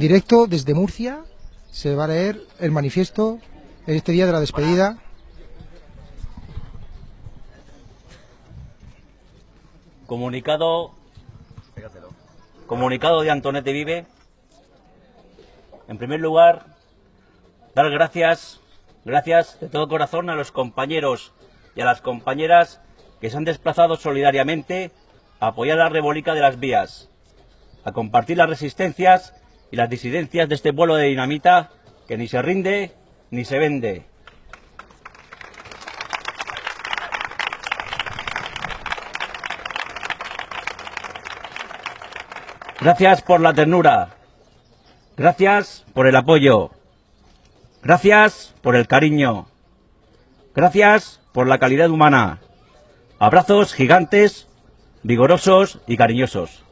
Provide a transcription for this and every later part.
En directo desde Murcia se va a leer el manifiesto en este día de la despedida. Comunicado, comunicado de Antonete Vive. En primer lugar, dar gracias, gracias de todo corazón a los compañeros y a las compañeras que se han desplazado solidariamente a apoyar la rebólica de las vías, a compartir las resistencias y las disidencias de este vuelo de dinamita que ni se rinde ni se vende. Gracias por la ternura. Gracias por el apoyo. Gracias por el cariño. Gracias por la calidad humana. Abrazos gigantes, vigorosos y cariñosos.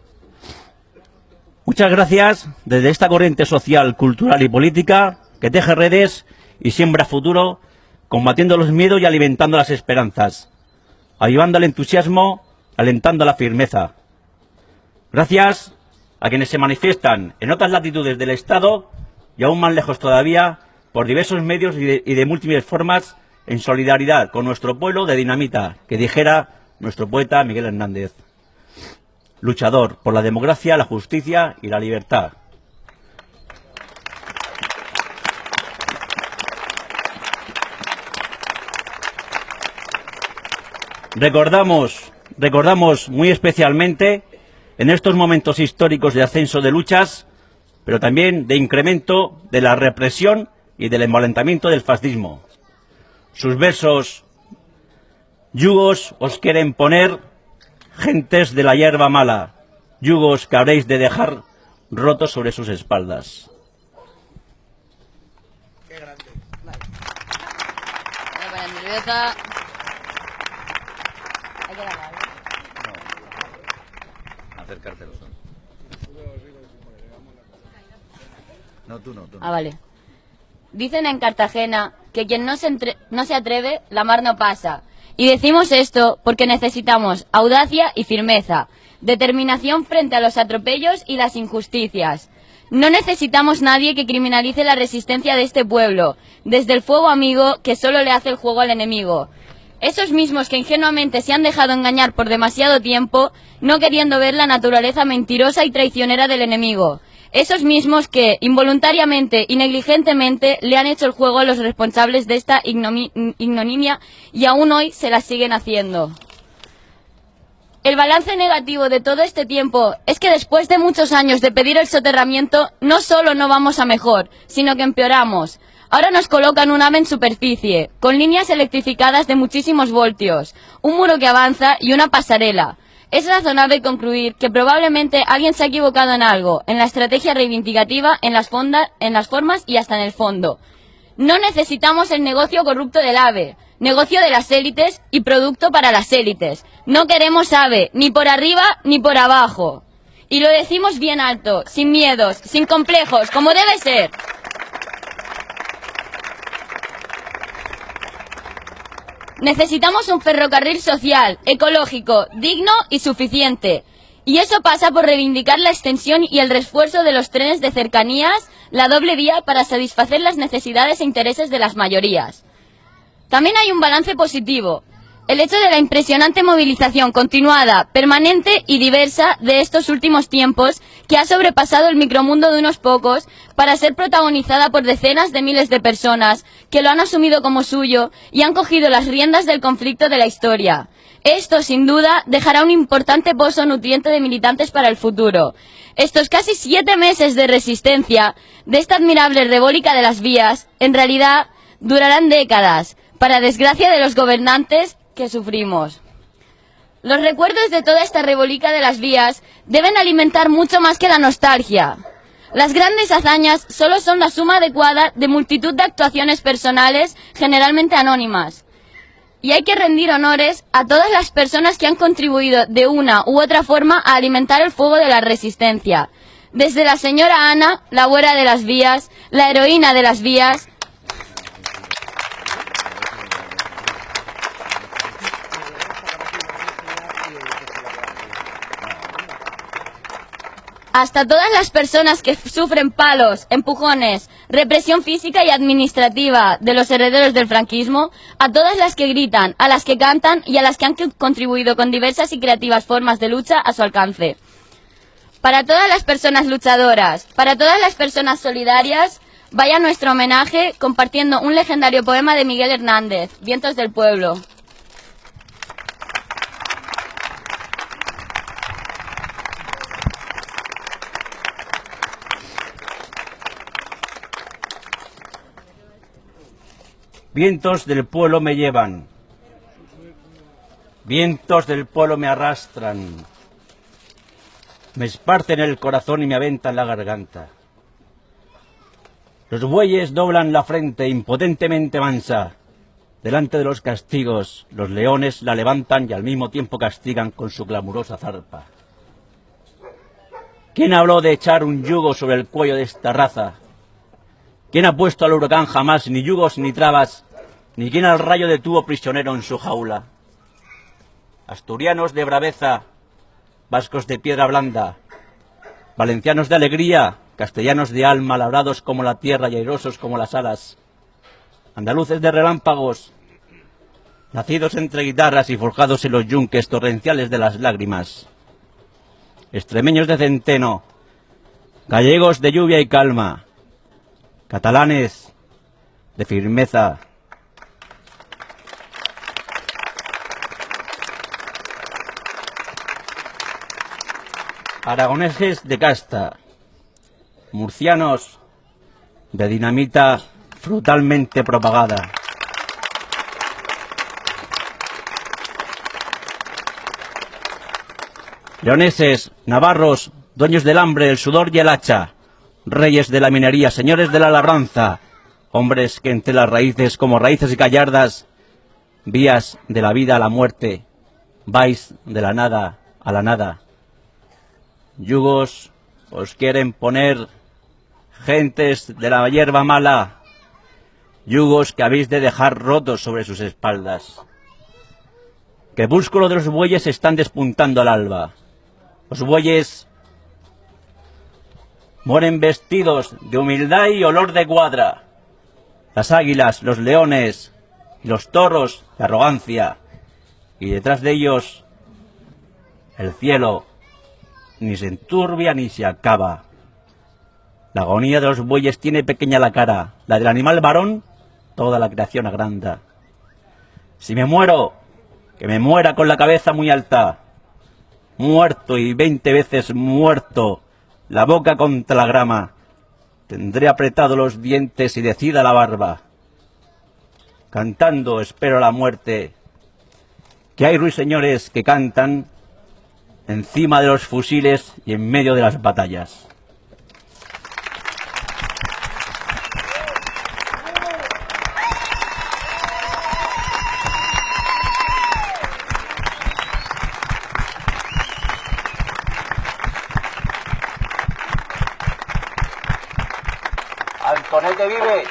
Muchas gracias desde esta corriente social, cultural y política que teje redes y siembra futuro, combatiendo los miedos y alimentando las esperanzas, ayudando al entusiasmo, alentando la firmeza. Gracias a quienes se manifiestan en otras latitudes del Estado y aún más lejos todavía por diversos medios y de, y de múltiples formas en solidaridad con nuestro pueblo de dinamita, que dijera nuestro poeta Miguel Hernández luchador por la democracia, la justicia y la libertad. Recordamos, recordamos muy especialmente en estos momentos históricos de ascenso de luchas, pero también de incremento de la represión y del envalentamiento del fascismo. Sus versos yugos os quieren poner gentes de la hierba mala, yugos que habréis de dejar rotos sobre sus espaldas. Qué grande. nerviosa. Hay que. Acercártelo. No, tú no, tú no. Ah, vale. Dicen en Cartagena que quien no se, entre- no se atreve, la mar no pasa. Y decimos esto porque necesitamos audacia y firmeza, determinación frente a los atropellos y las injusticias. No necesitamos nadie que criminalice la resistencia de este pueblo, desde el fuego amigo que solo le hace el juego al enemigo. Esos mismos que ingenuamente se han dejado engañar por demasiado tiempo, no queriendo ver la naturaleza mentirosa y traicionera del enemigo. Esos mismos que, involuntariamente y negligentemente, le han hecho el juego a los responsables de esta ignomi- ignominia y aún hoy se la siguen haciendo. El balance negativo de todo este tiempo es que después de muchos años de pedir el soterramiento, no solo no vamos a mejor, sino que empeoramos. Ahora nos colocan un ave en superficie, con líneas electrificadas de muchísimos voltios, un muro que avanza y una pasarela. Es razonable concluir que probablemente alguien se ha equivocado en algo, en la estrategia reivindicativa, en las, fonda- en las formas y hasta en el fondo. No necesitamos el negocio corrupto del AVE, negocio de las élites y producto para las élites. No queremos AVE, ni por arriba ni por abajo. Y lo decimos bien alto, sin miedos, sin complejos, como debe ser. Necesitamos un ferrocarril social, ecológico, digno y suficiente. Y eso pasa por reivindicar la extensión y el refuerzo de los trenes de cercanías, la doble vía para satisfacer las necesidades e intereses de las mayorías. También hay un balance positivo. El hecho de la impresionante movilización continuada, permanente y diversa de estos últimos tiempos que ha sobrepasado el micromundo de unos pocos para ser protagonizada por decenas de miles de personas que lo han asumido como suyo y han cogido las riendas del conflicto de la historia. Esto, sin duda, dejará un importante pozo nutriente de militantes para el futuro. Estos casi siete meses de resistencia de esta admirable rebólica de las vías, en realidad, durarán décadas, para desgracia de los gobernantes que sufrimos. Los recuerdos de toda esta rebólica de las vías deben alimentar mucho más que la nostalgia. Las grandes hazañas solo son la suma adecuada de multitud de actuaciones personales, generalmente anónimas. Y hay que rendir honores a todas las personas que han contribuido de una u otra forma a alimentar el fuego de la resistencia. Desde la señora Ana, la abuela de las vías, la heroína de las vías, hasta todas las personas que sufren palos, empujones, represión física y administrativa de los herederos del franquismo, a todas las que gritan, a las que cantan y a las que han contribuido con diversas y creativas formas de lucha a su alcance. Para todas las personas luchadoras, para todas las personas solidarias, vaya nuestro homenaje compartiendo un legendario poema de Miguel Hernández, Vientos del Pueblo. Vientos del pueblo me llevan, vientos del pueblo me arrastran, me esparcen el corazón y me aventan la garganta. Los bueyes doblan la frente impotentemente mansa. Delante de los castigos, los leones la levantan y al mismo tiempo castigan con su glamurosa zarpa. ¿Quién habló de echar un yugo sobre el cuello de esta raza? ¿Quién ha puesto al huracán jamás ni yugos ni trabas, ni quién al rayo detuvo prisionero en su jaula? Asturianos de braveza, vascos de piedra blanda, valencianos de alegría, castellanos de alma, labrados como la tierra y airosos como las alas, andaluces de relámpagos, nacidos entre guitarras y forjados en los yunques torrenciales de las lágrimas, extremeños de centeno, gallegos de lluvia y calma, catalanes de firmeza. Aragoneses de casta, murcianos de dinamita brutalmente propagada. Leoneses, navarros, dueños del hambre, el sudor y el hacha, reyes de la minería, señores de la labranza, hombres que entre las raíces como raíces y gallardas, vías de la vida a la muerte, vais de la nada a la nada. Yugos os quieren poner gentes de la hierba mala, yugos que habéis de dejar rotos sobre sus espaldas. Crepúsculo de los bueyes están despuntando al alba. Los bueyes mueren vestidos de humildad y olor de cuadra. Las águilas, los leones y los toros de arrogancia. Y detrás de ellos el cielo ni se enturbia ni se acaba. La agonía de los bueyes tiene pequeña la cara, la del animal varón, toda la creación agranda. Si me muero, que me muera con la cabeza muy alta, muerto y veinte veces muerto, la boca contra la grama, tendré apretado los dientes y decida la barba. Cantando espero la muerte, que hay ruiseñores que cantan encima de los fusiles y en medio de las batallas. Antonete vive.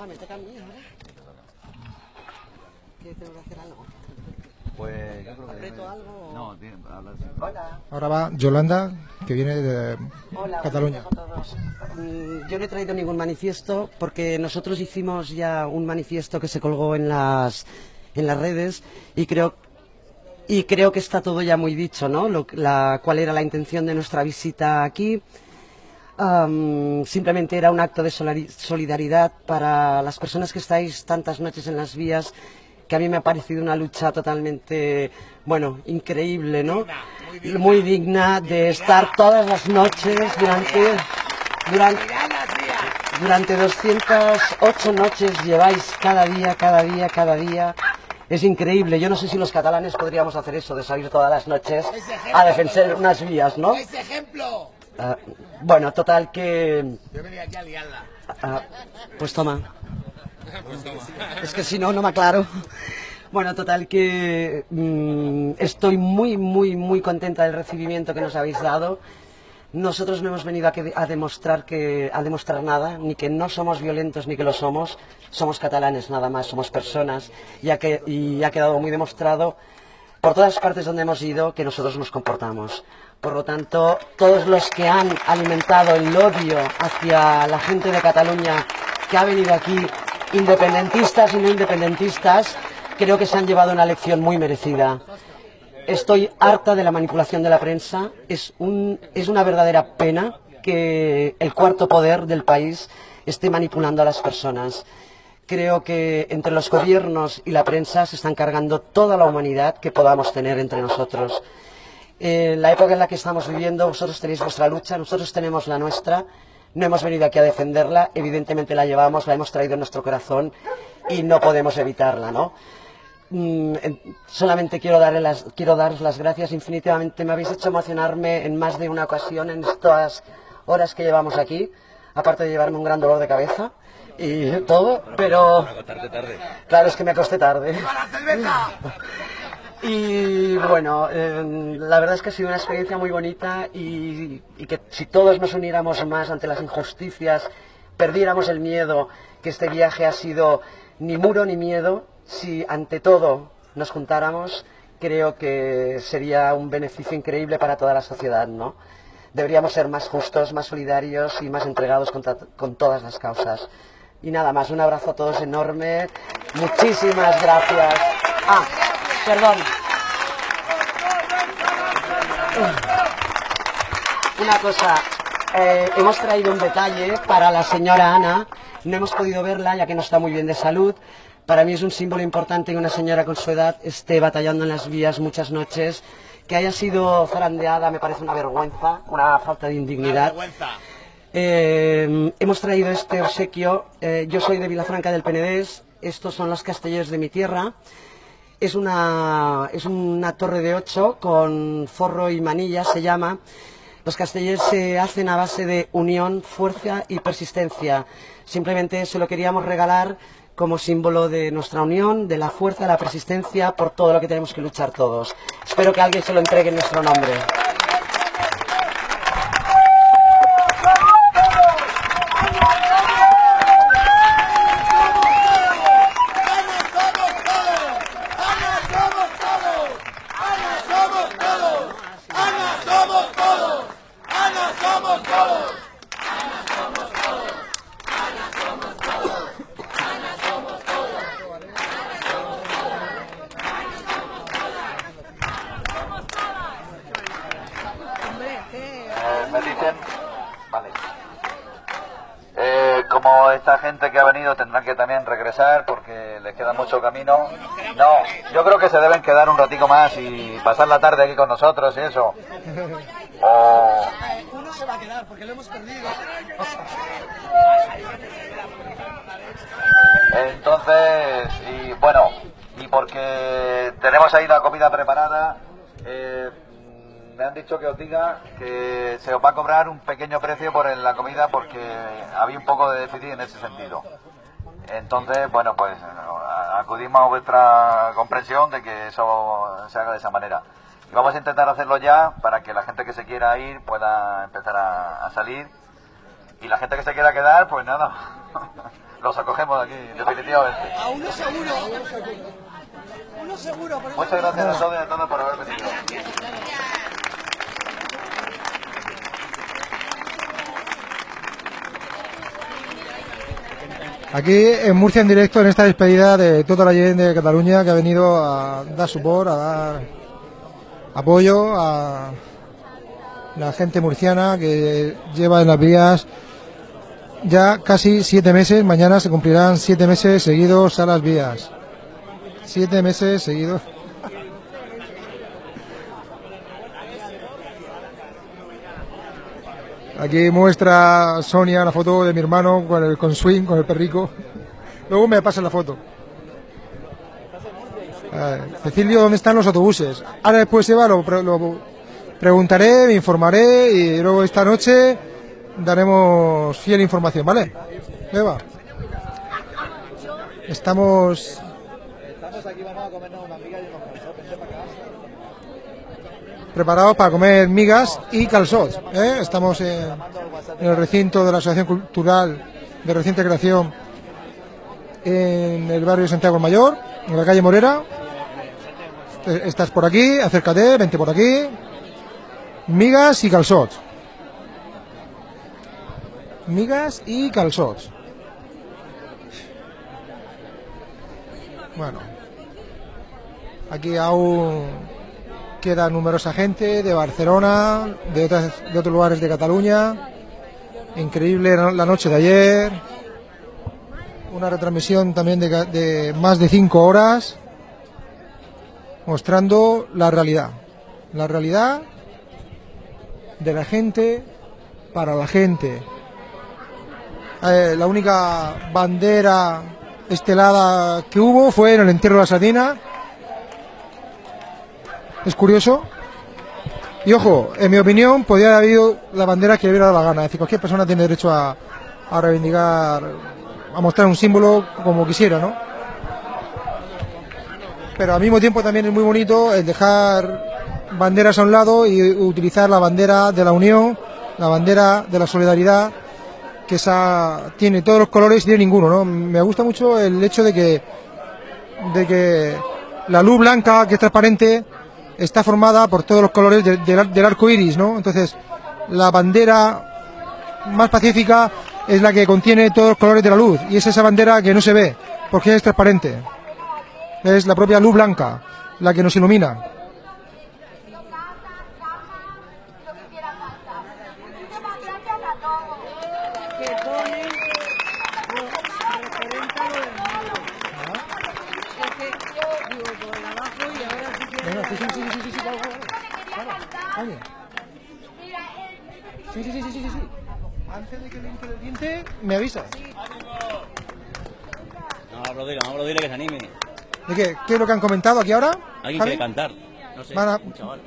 Ah, me toca a mí ahora. ¿Qué tengo que hacer algo? Pues yo creo que... ¿Aprieto algo? No, tiene, hablas... Hola. Ahora va Yolanda, que viene de Hola, Cataluña. a todos. Mm, Yo no he traído ningún manifiesto porque nosotros hicimos ya un manifiesto que se colgó en las, en las redes y creo, y creo que está todo ya muy dicho, ¿no? Lo- la, cuál era la intención de nuestra visita aquí. Simplemente era un acto de solidaridad para las personas que estáis tantas noches en las vías, que a mí me ha parecido una lucha totalmente, bueno, increíble, ¿no? Muy digna de estar todas las noches durante, durante, durante 208 noches lleváis cada día, cada día, cada día. Es increíble. Yo no sé si los catalanes podríamos hacer eso, de salir todas las noches a defender unas vías, ¿no? ¡Ese ejemplo! Ah, bueno, total que... Yo venía aquí a liarla. ah, pues toma. Es que si no, no me aclaro. Bueno, total que mm, estoy muy, muy, muy contenta del recibimiento que nos habéis dado. Nosotros no hemos venido a, a demostrar que a demostrar nada, ni que no somos violentos ni que lo somos. Somos catalanes nada más, somos personas. Ya que, y ha quedado muy demostrado por todas partes donde hemos ido que nosotros nos comportamos. Por lo tanto, todos los que han alimentado el odio hacia la gente de Cataluña que ha venido aquí, independentistas y no independentistas, creo que se han llevado una lección muy merecida. Estoy harta de la manipulación de la prensa. Es, un, es una verdadera pena que el cuarto poder del país esté manipulando a las personas. Creo que entre los gobiernos y la prensa se están cargando toda la humanidad que podamos tener entre nosotros. Eh, la época en la que estamos viviendo, vosotros tenéis vuestra lucha, nosotros tenemos la nuestra. No hemos venido aquí a defenderla, evidentemente la llevamos, la hemos traído en nuestro corazón y no podemos evitarla, ¿no? Mm, solamente quiero, darle las, quiero daros las gracias infinitivamente. Me habéis hecho emocionarme en más de una ocasión en estas horas que llevamos aquí, aparte de llevarme un gran dolor de cabeza y todo, pero... Claro, es que me acosté tarde. Y bueno, eh, la verdad es que ha sido una experiencia muy bonita y, y, que si todos nos uniéramos más ante las injusticias, perdiéramos el miedo, que este viaje ha sido ni muro ni miedo, si ante todo nos juntáramos, creo que sería un beneficio increíble para toda la sociedad, ¿no? Deberíamos ser más justos, más solidarios y más entregados con, con todas las causas. Y nada más, un abrazo a todos enorme. Muchísimas gracias. Ah, perdón. Una cosa, eh, hemos traído un detalle para la señora Ana. No hemos podido verla ya que no está muy bien de salud, para mí es un símbolo importante que una señora con su edad esté batallando en las vías muchas noches. Que haya sido zarandeada me parece una vergüenza, una falta de indignidad. Eh, hemos traído este obsequio. Eh, yo soy de Vilafranca del Penedés. Estos son los castellers de mi tierra. Es una, es una torre de ocho con forro y manilla, se llama. Los castellers se hacen a base de unión, fuerza y persistencia. Simplemente se lo queríamos regalar como símbolo de nuestra unión, de la fuerza, de la persistencia, por todo lo que tenemos que luchar todos. Espero que alguien se lo entregue en nuestro nombre. tendrán que porque les queda mucho camino. No, yo creo que se deben quedar un ratico más y pasar la tarde aquí con nosotros y eso. O... Uno se va a quedar porque lo hemos perdido. Entonces, y bueno, y porque tenemos ahí la comida preparada, eh, me han dicho que os diga que se os va a cobrar un pequeño precio por la comida porque había un poco de déficit en ese sentido. Entonces, bueno, pues acudimos a vuestra comprensión de que eso se haga de esa manera. Y vamos a intentar hacerlo ya para que la gente que se quiera ir pueda empezar a, salir. Y la gente que se quiera quedar, pues nada, los acogemos aquí, definitivamente. A uno seguro. Uno seguro. Muchas gracias a todos y a todos por haber venido. Aquí en Murcia en directo en esta despedida de toda la gente de Cataluña que ha venido a dar support, a dar apoyo a la gente murciana que lleva en las vías ya casi siete meses. Mañana se cumplirán siete meses seguidos a las vías. Siete meses seguidos. Aquí muestra Sonia la foto de mi hermano con el con swing, con el perrico. Luego me pasa la foto. Cecilio, ¿dónde están los autobuses? Ahora después lo, lo preguntaré, me informaré y luego esta noche daremos fiel información, ¿vale? Eva. Estamos... Estamos aquí, vamos a comernos una amiga y preparados para comer migas y calzots. ¿eh? Estamos en, el recinto de la Asociación Cultural de Reciente Creación en el barrio Santiago Mayor, en la calle Morera. Eh, Estás por aquí, acércate, vente por aquí. Migas y calzots. Migas y calzots. Bueno. Aquí aún queda numerosa gente de Barcelona, de, otros lugares de Cataluña. Increíble la noche de ayer. Una retransmisión también de más de cinco horas mostrando la realidad. La realidad de la gente para la gente. Eh, la única bandera estelada que hubo fue en el entierro de la sardina. Es curioso. Y ojo, en mi opinión, podría haber habido la bandera que le hubiera dado la gana. Es decir, cualquier persona tiene derecho a, a reivindicar, a mostrar un símbolo como quisiera, ¿no? Pero al mismo tiempo también es muy bonito el dejar banderas a un lado y utilizar la bandera de la unión, la bandera de la solidaridad, que tiene todos los colores y tiene ninguno, ¿no? Me gusta mucho el hecho de que, de que la luz blanca, que es transparente, está formada por todos los colores del arco iris, ¿no? Entonces, la bandera más pacífica es la que contiene todos los colores de la luz, y es esa bandera que no se ve, porque es transparente. Es la propia luz blanca la que nos ilumina. que pone lo referente a lo del mundo. Es que, digo, por el abajo y ahora sí que... Venga, sí, sí, sí, sí, sí, sí, claro, claro. Claro, oye. Sí, sí, sí, sí, sí, sí, sí. Antes de que me avisa. No, Rodrigo, vamos a dile que se anime. ¿De qué? ¿Qué es lo que han comentado aquí ahora? Alguien Javi? quiere cantar. No sé, Van a- un chaval.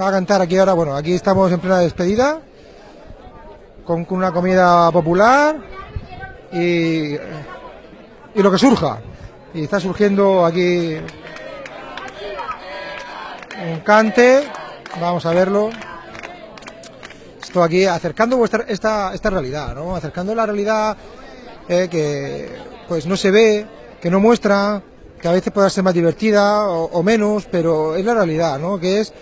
Va a cantar aquí ahora, bueno, aquí estamos en plena despedida, con con una comida popular y, y lo que surja. Y está surgiendo aquí un cante, vamos a verlo. Esto aquí acercando vuestra, esta, esta realidad, ¿no? Acercando la realidad eh, que pues no se ve, que no muestra, que a veces pueda ser más divertida o, o menos, pero es la realidad, ¿no? Que es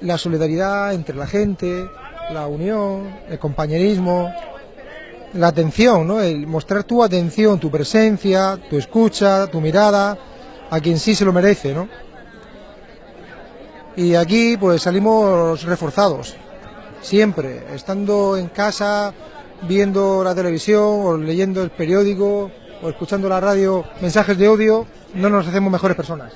la solidaridad entre la gente, la unión, el compañerismo, la atención, ¿no? El mostrar tu atención, tu presencia, tu escucha, tu mirada a quien sí se lo merece, ¿no? Y aquí pues salimos reforzados, siempre, estando en casa, viendo la televisión o leyendo el periódico o escuchando la radio, mensajes de odio, no nos hacemos mejores personas.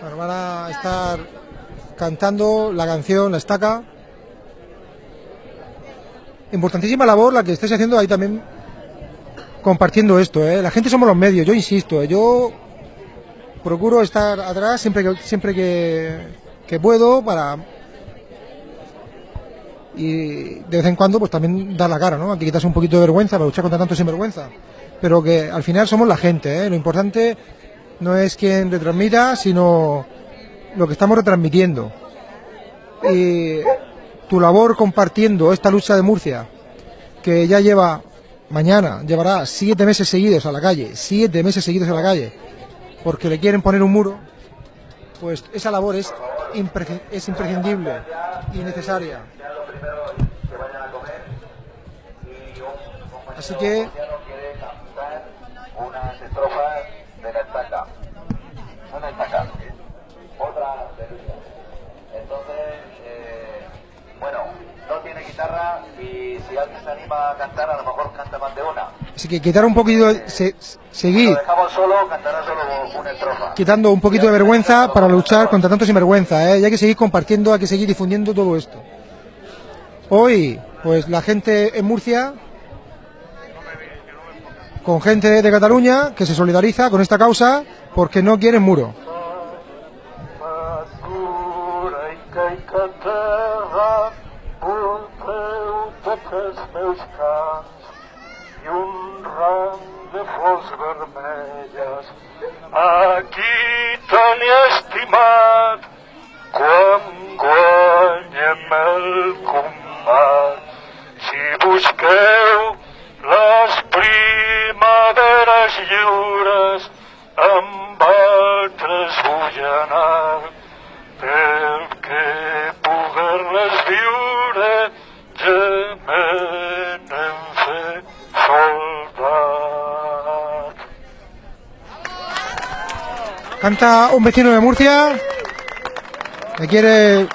Bueno, van a estar cantando la canción La Estaca. Importantísima labor la que estáis haciendo ahí también compartiendo esto. ¿eh? La gente somos los medios, yo insisto. ¿eh? Yo procuro estar atrás siempre que, siempre que, que puedo para... Y de vez en cuando pues también dar la cara, ¿no? Hay que un poquito de vergüenza para luchar contra tanto sinvergüenza. Pero que al final somos la gente, ¿eh? Lo importante no es quien retransmita, sino lo que estamos retransmitiendo. Y tu labor compartiendo esta lucha de Murcia, que ya lleva, mañana, llevará siete meses seguidos a la calle, siete meses seguidos a la calle, porque le quieren poner un muro, pues esa labor es, impre- es imprescindible y necesaria. Así que quiere cantar unas estrofas de la estaca. Una estaca. Otra de lucha. Entonces, eh, bueno, no tiene guitarra y si alguien se anima a cantar, a lo mejor canta más de una. Así que quitar un poquito, se- Si seguir lo dejamos solo, cantará solo una estrofa. quitando un poquito de vergüenza para luchar contra tanto sinvergüenza, ¿eh? Y hay que seguir compartiendo, hay que seguir difundiendo todo esto. Hoy, pues la gente en Murcia, con gente de Cataluña que se solidariza con esta causa porque no quieren muro. De flors vermelles. Aquí tan estimat quan guanyem el combat. Si busqueu les primaveres lliures, amb altres vull anar, perquè poder-les viure ja Canta un vecino de Murcia que quiere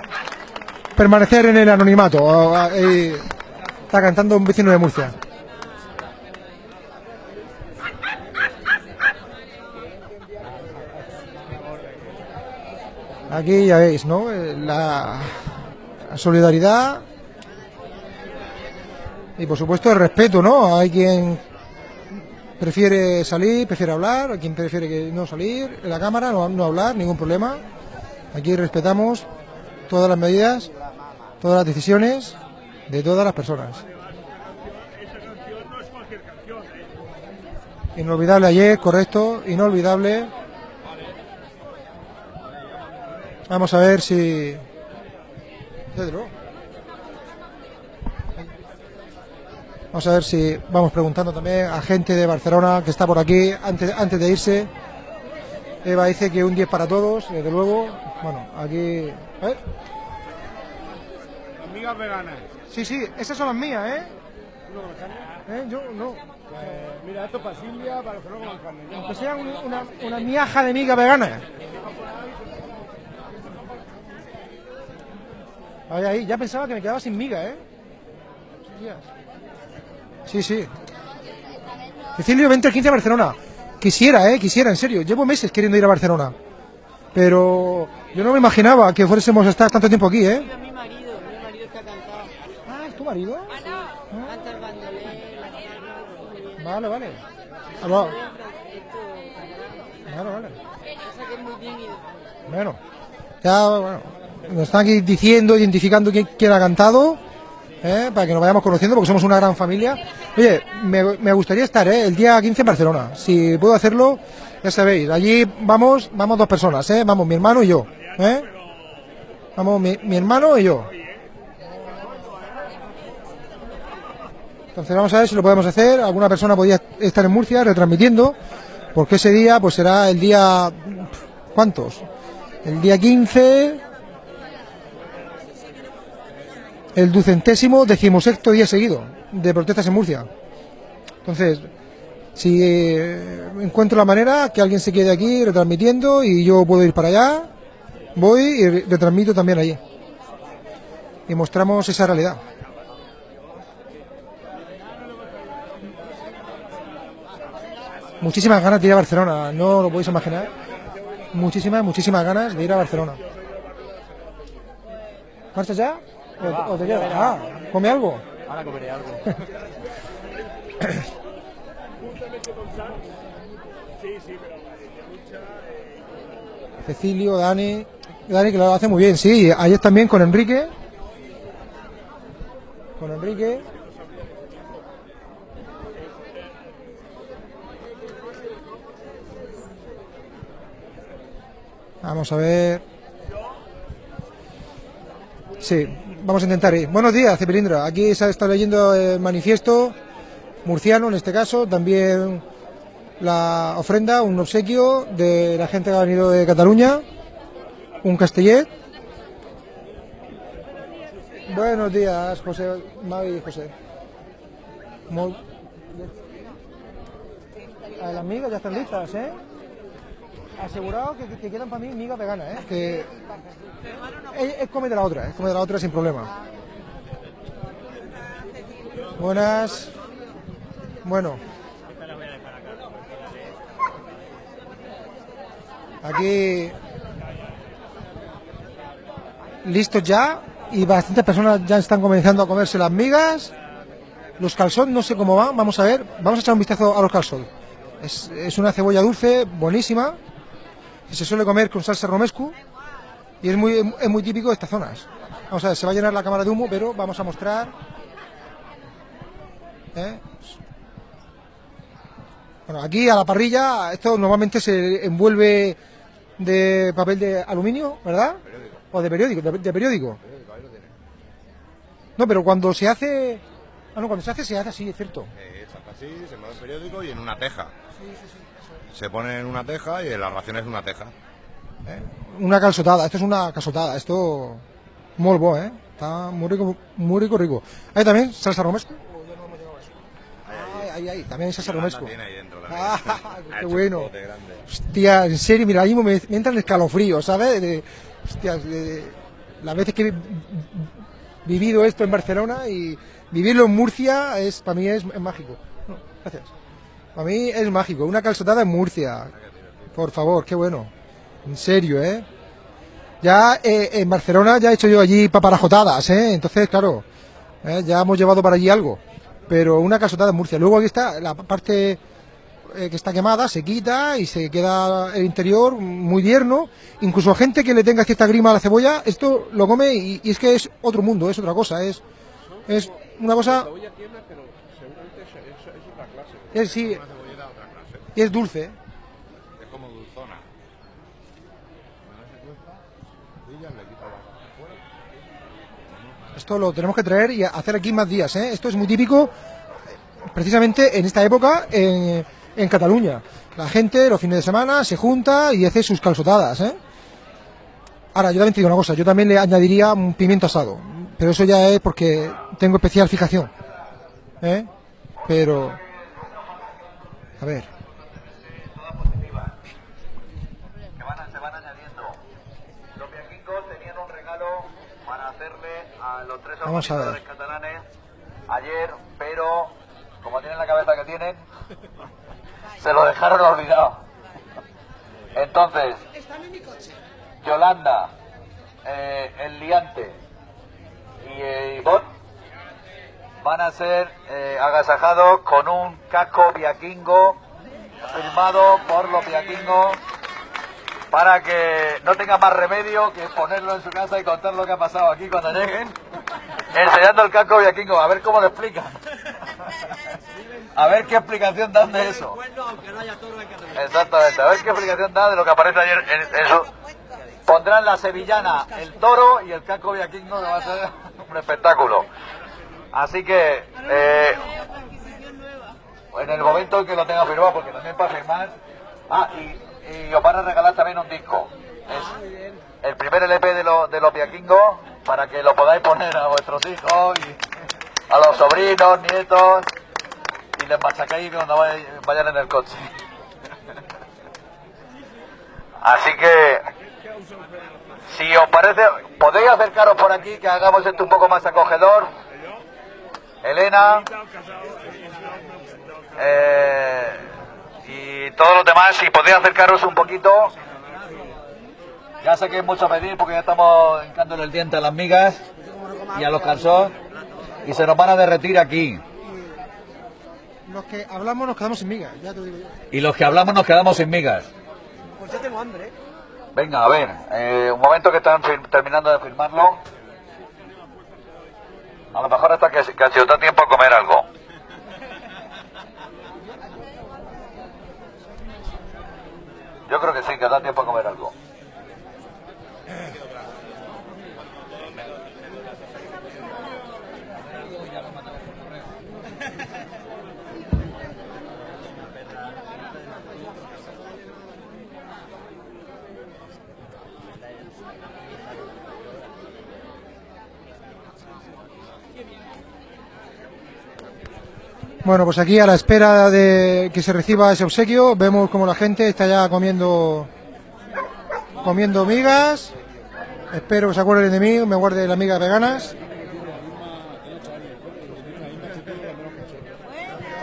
permanecer en el anonimato. O, a- y está cantando un vecino de Murcia. Aquí ya veis, ¿no? Eh, la solidaridad y por supuesto el respeto, ¿no? Hay quien prefiere salir, prefiere hablar, hay quien prefiere que no salir, en la cámara no, no hablar, ningún problema. Aquí respetamos todas las medidas, todas las decisiones de todas las personas. Inolvidable ayer, correcto, inolvidable. Vamos a ver si... Desde Vamos a ver si vamos preguntando también a gente de Barcelona que está por aquí antes, antes de irse. Eva dice que un 10 para todos, desde luego. Bueno, aquí. A ver. Amigas veganas. Sí, sí, esas son las mías, ¿eh? ¿Eh? Yo no. mira, esto para Silvia, para no coman carne. Aunque sea un- una, una miaja de miga vegana. Ahí, ahí, ya pensaba que me quedaba sin miga, ¿eh? Hostias. Sí, sí. Cecilio, vente el 15 a Barcelona. Quisiera, ¿eh? Quisiera, en serio. Llevo meses queriendo ir a Barcelona. Pero yo no me imaginaba que fuésemos a estar tanto tiempo aquí, ¿eh? Mi marido, mi marido que ha cantado. Ah, ¿es tu marido? Canta el bien. Vale, vale. Ah, Vale, vale. Bueno, ya bueno, nos están aquí diciendo, identificando quién, quién ha cantado, ¿eh? para que nos vayamos conociendo, porque somos una gran familia. Oye, me, me gustaría estar ¿eh? el día 15 en Barcelona. Si puedo hacerlo, ya sabéis, allí vamos vamos dos personas, ¿eh? vamos mi hermano y yo. ¿eh? Vamos mi, mi hermano y yo. Entonces vamos a ver si lo podemos hacer. Alguna persona podría estar en Murcia retransmitiendo, porque ese día pues será el día... ¿Cuántos? El día 15, el ducentésimo decimosexto día seguido de protestas en Murcia. Entonces, si eh, encuentro la manera que alguien se quede aquí retransmitiendo y yo puedo ir para allá, voy y re- retransmito también allí. Y mostramos esa realidad. Muchísimas ganas de ir a Barcelona, no lo podéis imaginar muchísimas, muchísimas ganas de ir a Barcelona. ¿Marchas ya? ¿O, o te quedas? Ah, ¿come algo? Ahora comeré algo. Cecilio, Dani. Dani que lo hace muy bien, sí. Ayer también con Enrique. Con Enrique. Vamos a ver. Sí, vamos a intentar ir. Buenos días, Cepilindra. Aquí se está leyendo el manifiesto murciano, en este caso, también la ofrenda, un obsequio de la gente que ha venido de Cataluña, un castellet. Buenos días, José, Mavi y José. Las migas ya están listas, ¿eh? Asegurado que, que quedan para mí migas veganas, ¿eh? Que es, es come de la otra, es come de la otra sin problema. Buenas. Bueno. Aquí listos ya y bastantes personas ya están comenzando a comerse las migas. Los calzón no sé cómo van, vamos a ver, vamos a echar un vistazo a los calzón. Es, es una cebolla dulce, buenísima, que se suele comer con salsa romescu y es muy, es muy típico de estas zonas. Vamos a ver, se va a llenar la cámara de humo, pero vamos a mostrar. ¿eh? Bueno, aquí a la parrilla, esto normalmente se envuelve de papel de aluminio, ¿verdad? O de periódico, de, de periódico. No, pero cuando se hace... Ah, no, cuando se hace, se hace así, es cierto. Eh, se hace así, se mueve el periódico y en una teja. Se pone en una teja y la ración es una teja. ¿Eh? Una calzotada, esto es una calzotada, esto... Muy bo, ¿eh? Está muy rico, muy rico, rico. ¿Hay también salsa romesco? Ahí, ahí, ahí, también hay salsa romesco. Ahí dentro Ah, qué bueno. Hostia, en serio, mira, ahí me, me entra el escalofrío, ¿sabes? De, hostia, de- las veces que he vi- vivido esto en Barcelona y vivirlo en Murcia es para mí es, es mágico. No, gracias. Para mí es mágico. Una calzotada en Murcia. Por favor, qué bueno. En serio, ¿eh? Ya eh, en Barcelona ya he hecho yo allí paparajotadas, ¿eh? Entonces, claro, ¿eh? ya hemos llevado para allí algo. Pero una calzotada en Murcia. Luego aquí está la parte eh, que está quemada, se quita y se queda el interior muy tierno. Incluso gente que le tenga cierta grima a la cebolla, esto lo come y, y es que es otro mundo, es otra cosa, es, es una cosa... Es, sí, y es dulce. ¿eh? Es como dulzona. Esto lo tenemos que traer y hacer aquí más días. ¿eh? Esto es muy típico, precisamente en esta época, en, en Cataluña. La gente los fines de semana se junta y hace sus calzotadas. ¿eh? Ahora, yo también te digo una cosa, yo también le añadiría un pimiento asado, pero eso ya es porque tengo especial fijación. ¿eh? Pero, a ver, que van, se van añadiendo. Los viaquingos tenían un regalo para hacerle a los tres Vamos a ver. organizadores catalanes ayer, pero como tienen la cabeza que tienen, se lo dejaron olvidado. Entonces, Yolanda, eh, el liante y eh, Ivonne van a ser eh, agasajados con un casco viaquingo firmado por los viaquingos para que no tenga más remedio que ponerlo en su casa y contar lo que ha pasado aquí cuando lleguen, enseñando el casco viaquingo, a ver cómo lo explican. A ver qué explicación dan de eso. Exactamente, a ver qué explicación da de lo que aparece ayer en, su... Pondrán la sevillana, el toro y el casco viaquingo, que va a ser un espectáculo. Así que, eh, en el momento en que lo tenga firmado, porque también para firmar... Ah, y, os van a regalar también un disco. Es el primer LP de, los de los viaquingos, para que lo podáis poner a vuestros hijos y a los sobrinos, nietos, y les machacáis cuando vay- vayan en el coche. Así que, si os parece, podéis acercaros por aquí, que hagamos esto un poco más acogedor. Elena. eh, y todos los demás, si podéis acercaros un poquito. Ya sé que es mucho pedir porque ya estamos hincándole el diente a las migas y a los calzones y se nos van a derretir aquí. los que hablamos nos quedamos sin migas, ya te digo yo. Y los que hablamos nos quedamos sin migas. Pues ya tengo hambre. Venga, a ver, eh, un momento que están terminando de firmarlo. A lo mejor hasta que, que si os da tiempo a comer algo. Yo creo que sí, que os da tiempo a comer algo. Bueno, pues aquí a la espera de que se reciba ese obsequio, vemos como la gente está ya comiendo comiendo migas. Espero que se acuerden de mí, me guarde las migas veganas.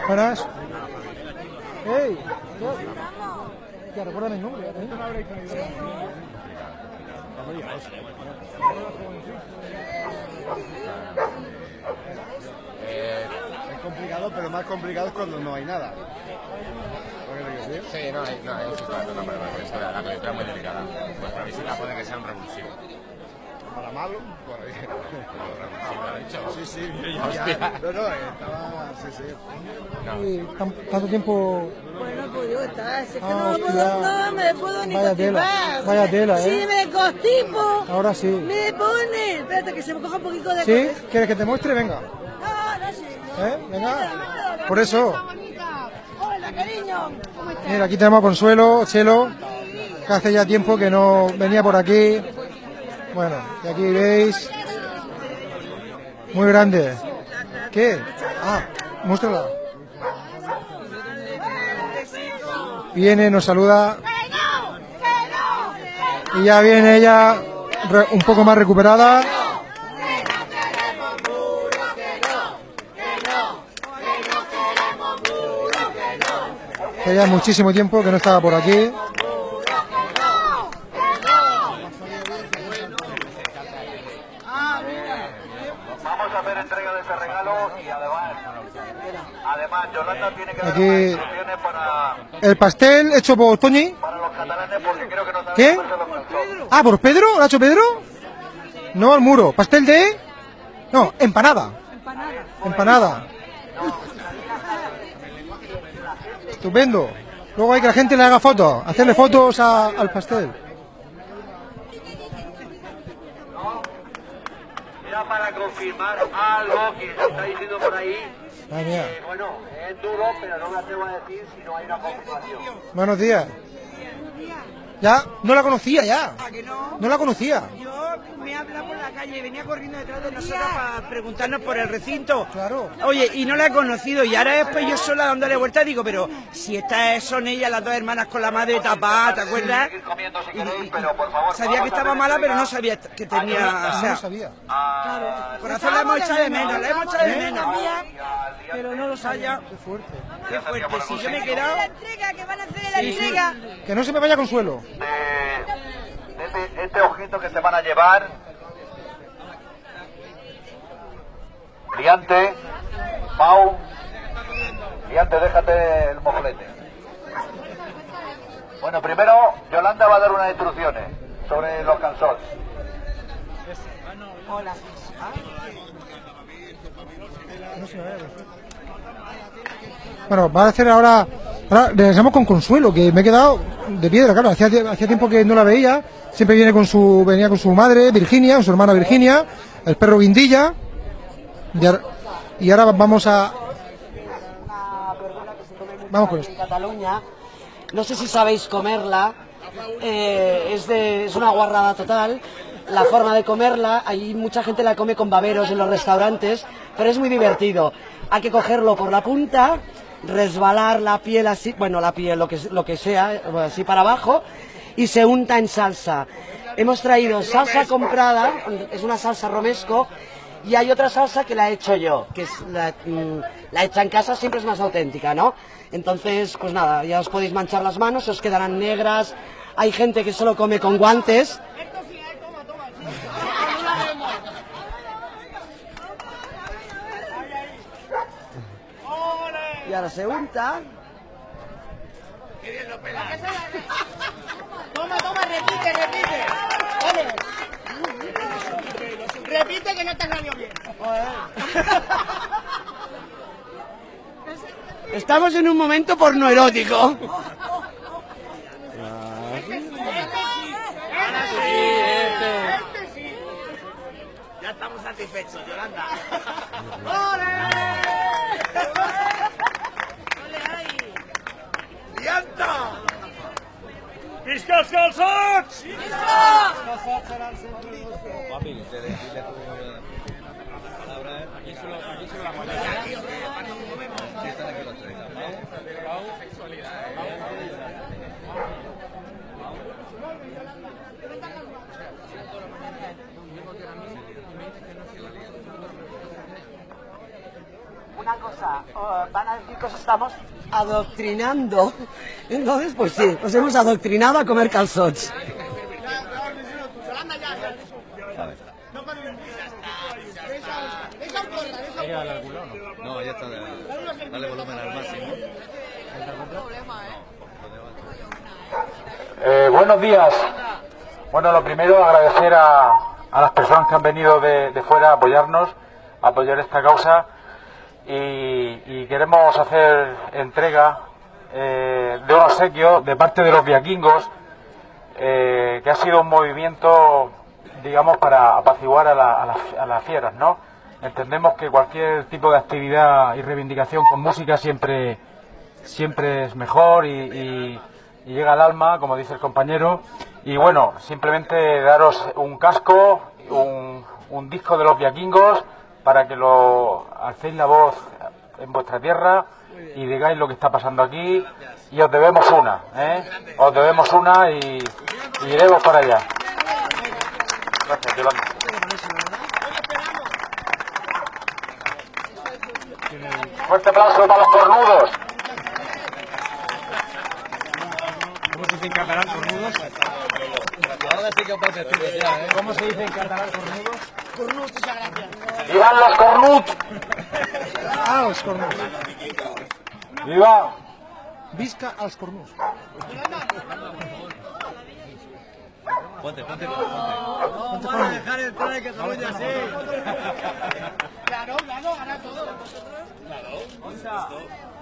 Buenas. ¡Ey! Ya, recuérdame el nombre. Eh, es complicado, pero más complicado es cuando no hay nada. Sí, no, hay- no, hay sí, claro, no, pero la la coyuntura es muy delicada. Vuestra visita puede que sea un revulsivo. para malo, por ahí. Sí, sí, ya. No, no, estaba. Sí, sí. Tanto tiempo. Bueno, pues yo está, es que Ah, no, hostia. puedo, no me puedo ni Vaya tela, vaya tela, Si ¿eh? me constipo, Ahora sí. me pone. Espérate que se me coja un poquito de ¿Sí? ¿Quieres que te muestre? Venga. ¿Eh? Venga. Por eso. Mira, aquí tenemos a Consuelo, Chelo, que hace ya tiempo que no venía por aquí. Bueno, y aquí veis. Muy grande. ¿Qué? Ah, muéstrala. Viene, nos saluda. Y ya viene ella un poco más recuperada. Que ya muchísimo tiempo que no estaba por aquí. Vamos a hacer entrega de ese regalo y además, además Yolanda tiene que dar Aquí- unas instrucciones para, El pastel hecho por Toñi. para los catalanes porque creo que no saben ¿Qué? Ah, ¿por Pedro? ¿Lo ha hecho Pedro? No, al muro. ¿Pastel de...? No, empanada. Empanada. Estupendo. Luego hay que la gente le haga fotos, hacerle fotos a- al pastel. Era para confirmar algo que se está diciendo por ahí. Mía. Eh, bueno, es duro, pero no me atrevo a decir si no hay una confirmación. Buenos días. Ya, no la conocía ya. ¿A que no? No la conocía. Yo me habla por la calle, venía corriendo detrás de nosotros para preguntarnos por el recinto. Claro. Oye, y no la he conocido, y ahora después yo sola dándole vuelta digo, pero si estas son ellas las dos hermanas con la madre tapada, ¿te acuerdas? Y- y- pero por favor. Sabía que estaba mala, pero no sabía que tenía, o No sea, lo sabía. a- corazón la hemos echado de menos, la hemos echado de menos. Pero no lo sabía. Qué fuerte. Qué fuerte, si yo me he quedado... La entrega, que van a hacer la Sí, sí. entrega. Que no se me vaya Consuelo. Este, este ojito que se van a llevar. Liante, Pau, Liante, déjate el mojolete. Bueno, primero Yolanda va a dar unas instrucciones sobre los calzones. Hola. Bueno, va a hacer ahora. Ahora regresamos con Consuelo, que me he quedado de piedra, claro. Hacía, hacía tiempo que no la veía. Siempre viene con su, venía con su madre, Virginia, con su hermana Virginia, el perro Guindilla. Y ahora, vamos a. Vamos con esto. Cataluña. No sé si sabéis comerla. eh, es, de, es una guarrada total. La forma de comerla, hay mucha gente la come con baberos en los restaurantes, pero es muy divertido. Hay que cogerlo por la punta, resbalar la piel así, bueno, la piel, lo que, lo que sea, eh, así para abajo, y se unta en salsa. Hemos traído salsa comprada, es una salsa romesco, y hay otra salsa que la he hecho yo, que mm, la hecha en casa siempre es más auténtica, ¿no? Entonces, pues nada, ya os podéis manchar las manos, os quedarán negras. Hay gente que solo come con guantes. Y ahora se unta. Toma, toma, repite, repite. Ole. Repite que no te salió bien. Estamos en un momento pornoerótico. Ya estamos satisfechos, Yolanda. ¡Lianta! Visca els calçots! Una cosa, oh, van a decir que os estamos adoctrinando. Entonces, pues sí, os hemos adoctrinado a comer calzots. Al máximo. Eh, buenos días. Bueno, lo primero agradecer a, a las personas que han venido de, de fuera a apoyarnos, a apoyar esta causa y, queremos hacer entrega eh, de un obsequio de parte de los viaquingos eh, que ha sido un movimiento, digamos, para apaciguar a, la- a las- a fieras, ¿no? Entendemos que cualquier tipo de actividad y reivindicación con música siempre, siempre es mejor y llega al alma, como dice el compañero. Y bueno, simplemente daros un casco, un, un disco de los viaquingos para que lo alcéis la voz en vuestra tierra y digáis lo que está pasando aquí y os debemos una, ¿eh? Os debemos una y, y iremos para allá. Gracias, Yolanda. Fuerte aplauso para los cornudos. ¿Cómo se dice en catalán cornudos? ¿Cómo se dice en catalán cornudos? Cornut, muchas gracias. ¡Vivan los cornuts! Ah, els cornuts. ¡Viva! Visca als cornuts. Ponte, ponte, Ponte, Vamos a dejar entrar en Cataluña así. Claro, claro, ahora vosotros. Claro.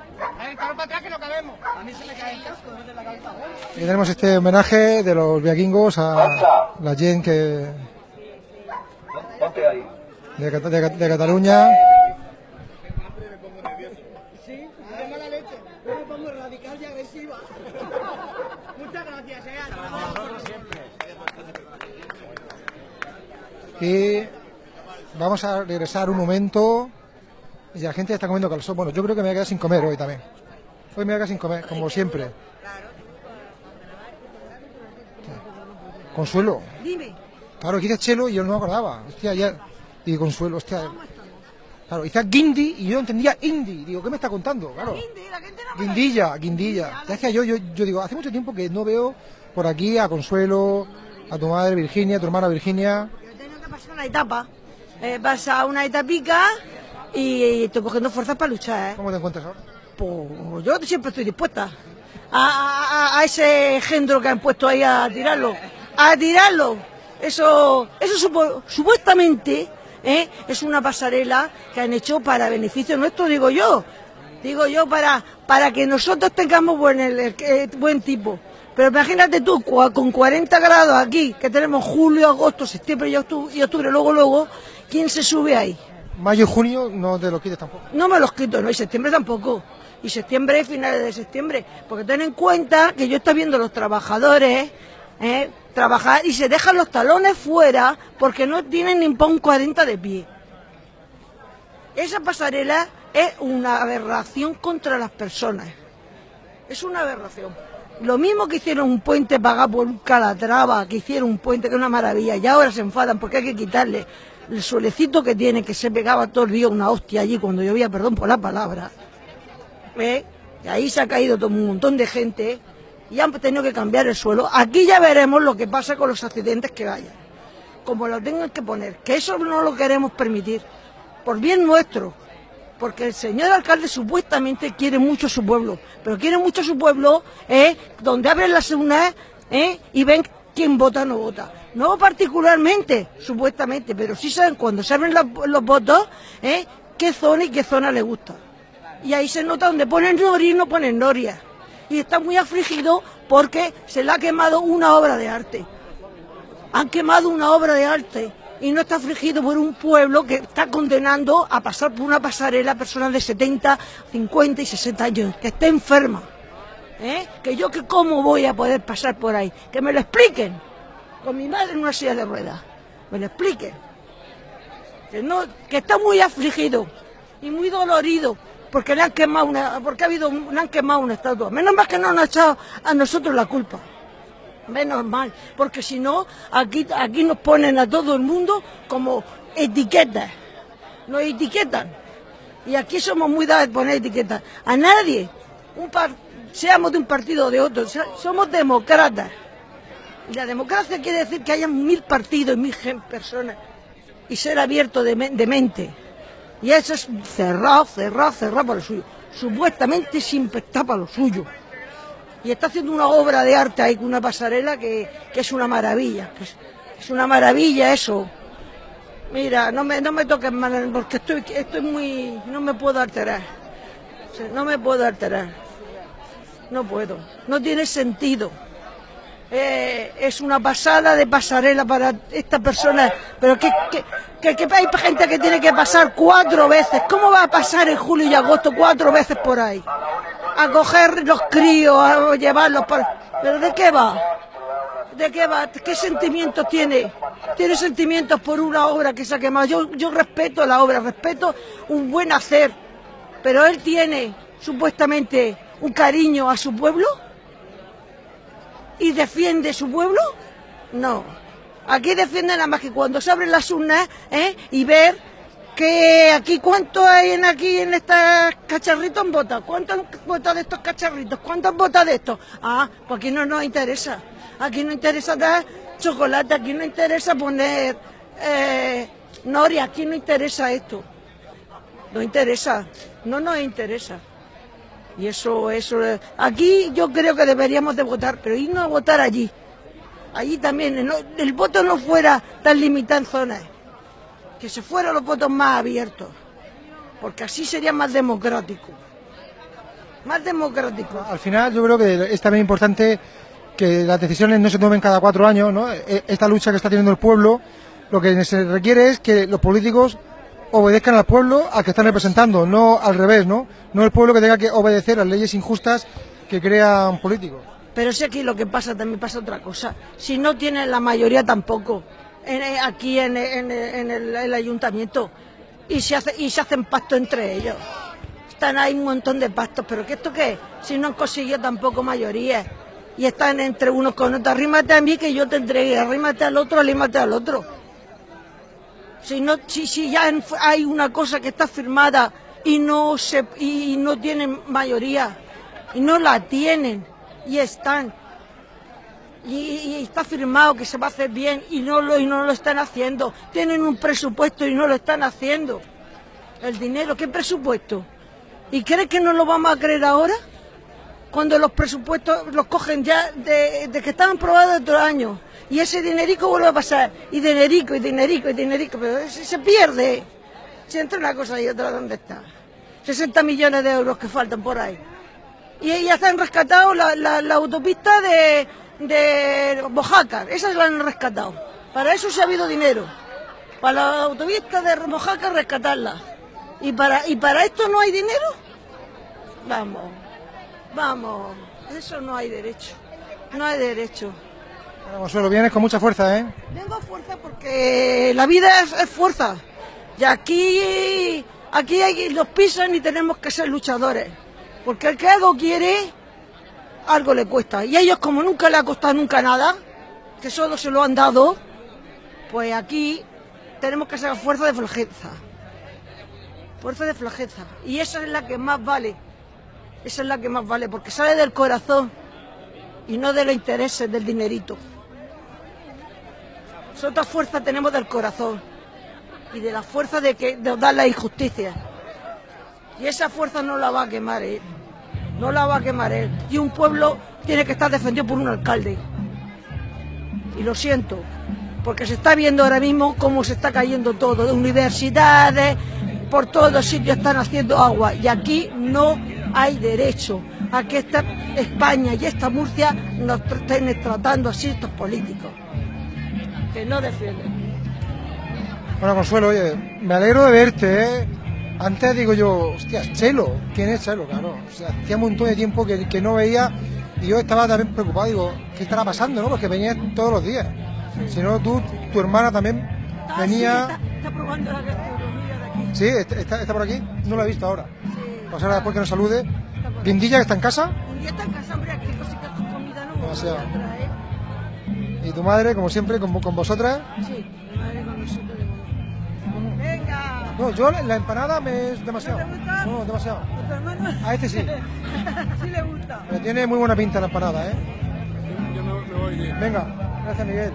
Y tenemos este homenaje de los viaquingos a la gente que de, de, de Cataluña. Eh. Y vamos a regresar un momento. Y la gente está comiendo calzón. Bueno, yo creo que me voy a quedar sin comer hoy también. Hoy me voy a quedar sin comer, como siempre. Consuelo. Dime. Claro, que dice Chelo y yo no me acordaba. Hostia, ya. Y Consuelo, hostia. Claro, dice Guindi y yo entendía Indi. Digo, ¿qué me está contando? Claro. Guindilla, Guindilla. Ya decía yo, yo, yo digo, hace mucho tiempo que no veo por aquí a Consuelo, a tu madre Virginia, a tu hermana Virginia. Pasa una etapa. Eh, pasa una etapica y, estoy cogiendo fuerzas para luchar, ¿eh? ¿Cómo te encuentras ahora? Pues yo siempre estoy dispuesta a, a- ese engendro que han puesto ahí a tirarlo. A tirarlo. Eso, eso supo- supuestamente ¿eh? es una pasarela que han hecho para beneficio nuestro, digo yo. Digo yo, para, para que nosotros tengamos buen, el- el- eh, buen tipo. Pero imagínate tú, con 40 grados aquí, que tenemos julio, agosto, septiembre y octubre, y octubre luego, luego, ¿quién se sube ahí? Mayo y junio no te lo quites tampoco. No me los quito, no, y septiembre tampoco. Y septiembre, finales de septiembre. Porque ten en cuenta que yo estoy viendo los trabajadores ¿eh? trabajar y se dejan los talones fuera porque no tienen ni para un 40 de pie. Esa pasarela es una aberración contra las personas. Es una aberración. Lo mismo que hicieron un puente pagado por un calatrava, que hicieron un puente que es una maravilla, y ahora se enfadan porque hay que quitarle el suelecito que tiene, que se pegaba todo el día una hostia allí cuando llovía, perdón por la palabra. ¿Eh? Y ahí se ha caído todo un montón de gente y han tenido que cambiar el suelo. Aquí ya veremos lo que pasa con los accidentes que vayan. Como lo tengan que poner, que eso no lo queremos permitir, por bien nuestro, porque el señor alcalde supuestamente quiere mucho su pueblo, pero quiere mucho su pueblo ¿eh? donde abren las urnas ¿eh? y ven quién vota o no vota. No particularmente, supuestamente, pero sí saben cuando se abren la- los votos ¿eh? qué zona y qué zona le gusta. Y ahí se nota donde ponen Nori y no ponen Noria. Y está muy afligido porque se le ha quemado una obra de arte. Han quemado una obra de arte y no está afligido por un pueblo que está condenando a pasar por una pasarela a personas de 70, 50 y 60 años, que está enferma. ¿Eh? Que yo que cómo voy a poder pasar por ahí. Que me lo expliquen. Con mi madre en una silla de ruedas. Me lo expliquen. Que, está muy afligido y muy dolorido porque le han quemado una, porque ha habido, han quemado una estatua. Menos mal que no nos ha echado a nosotros la culpa. Menos mal, porque si no, aquí, aquí nos ponen a todo el mundo como etiquetas. Nos etiquetan. Y aquí somos muy dados a poner etiquetas. A nadie, un par- seamos de un partido o de otro, somos demócratas. La democracia quiere decir que haya mil partidos y mil personas y ser abierto de, me- de mente. Y eso es cerrado, cerrado, cerrado para lo suyo. Supuestamente siempre está para lo suyo. Y está haciendo una obra de arte ahí, con una pasarela que, que es una maravilla. es, es una maravilla eso. Mira, no me, no me toques mal porque estoy, estoy muy... no me puedo alterar. No me puedo alterar. No puedo. No tiene sentido. Eh, es una pasada de pasarela para esta persona. Pero que, que, hay gente que tiene que pasar cuatro veces. ¿Cómo va a pasar en julio y agosto cuatro veces por ahí? A coger los críos, a llevarlos por... ¿Pero de qué va? ¿De qué va? ¿Qué sentimientos tiene? Tiene sentimientos por una obra que se ha quemado. Yo, yo respeto la obra, respeto un buen hacer, pero él tiene supuestamente un cariño a su pueblo y defiende su pueblo. No. Aquí defiende nada más que cuando se abren las urnas ¿eh? y ver que aquí cuánto hay en aquí en estos cacharritos en botas, cuántos botas de estos cacharritos, cuántas botas de estos. Ah, pues aquí no nos interesa. Aquí no interesa dar chocolate, aquí no interesa poner eh, noria, aquí no interesa esto. No interesa, no nos interesa. Y eso, eso, aquí yo creo que deberíamos de votar, pero irnos a votar allí. Allí también, el voto no fuera tan limitado en zonas, que se fueran los votos más abiertos, porque así sería más democrático. Más democrático. Al final yo creo que es también importante que las decisiones no se tomen cada cuatro años, ¿no? E- Esta lucha que está teniendo el pueblo, lo que se requiere es que los políticos obedezcan al pueblo al que están representando, no al revés, ¿no? No el pueblo que tenga que obedecer a leyes injustas que crean políticos. Pero si aquí lo que pasa también pasa otra cosa. Si no tienen la mayoría tampoco, eh, aquí en, el, ayuntamiento, y se, hace, y se hacen pactos entre ellos. Están ahí un montón de pactos, pero ¿qué esto qué? Si no han conseguido tampoco mayoría. Y están entre unos con otros, arrímate a mí que yo te entregue, arrímate al otro, arrímate al otro. Si, no, si, si ya hay una cosa que está firmada y no, se, y no tienen mayoría, y no la tienen, y están, y, está firmado que se va a hacer bien y no, lo, y no lo están haciendo, tienen un presupuesto y no lo están haciendo. El dinero, ¿qué presupuesto? ¿Y crees que no lo vamos a creer ahora? Cuando los presupuestos los cogen ya de, de que estaban aprobados otros años. Y ese dinerico vuelve a pasar. Y dinerico, y dinerico, y dinerico. Pero se, se pierde. Si entre una cosa y otra, ¿dónde está? 60 millones de euros que faltan por ahí. Y ya se han rescatado la, la- autopista de, de Mojácar. Esas la han rescatado. Para eso se ha habido dinero. Para la autopista de Mojácar rescatarla. ¿Y para, ¿Y para esto no hay dinero? Vamos, vamos. Eso no hay derecho. No hay derecho. Bueno, Consuelo, vienes con mucha fuerza, ¿eh? Tengo fuerza porque la vida es, es fuerza. Y aquí, aquí hay, los pisan y tenemos que ser luchadores. Porque el que algo quiere, algo le cuesta. Y a ellos como nunca le ha costado nunca nada, que solo se lo han dado, pues aquí tenemos que ser fuerza de flojeza. Fuerza de flojeza. Y esa es la que más vale. Esa es la que más vale, porque sale del corazón y no de los intereses del dinerito. Nosotros fuerza tenemos del corazón y de la fuerza de que de dar la injusticia. Y esa fuerza no la va a quemar él. No la va a quemar él. Y un pueblo tiene que estar defendido por un alcalde. Y lo siento, porque se está viendo ahora mismo cómo se está cayendo todo. De universidades, por todos sitios están haciendo agua. Y aquí no hay derecho a que esta España y esta Murcia nos estén tratando así estos políticos. Que no defienden. Bueno, Consuelo, oye, me alegro de verte, ¿eh? Antes digo yo, hostias, Chelo, ¿quién es Chelo? Claro, o sea, hacía un montón de tiempo que, que no veía y yo estaba también preocupado, digo, ¿qué estará pasando, no? Porque venías todos los días. Si no, tú, tu hermana también venía... Está, está probando la gastronomía de aquí. Sí, está, está- está por aquí, no la he visto ahora. Pues ahora después que nos salude. Guindilla, que está en casa, día está en casa, hombre, aquí cositas con comida no. A y tu madre, como siempre, con, con vosotras. Sí, mi madre con nosotros. Venga. No, yo la la empanada me es demasiado. ¿No te gusta? No, demasiado. ¿A? A este sí. sí le gusta. Pero tiene muy buena pinta la empanada, ¿eh? Yo me, me voy bien. Venga, gracias Miguel.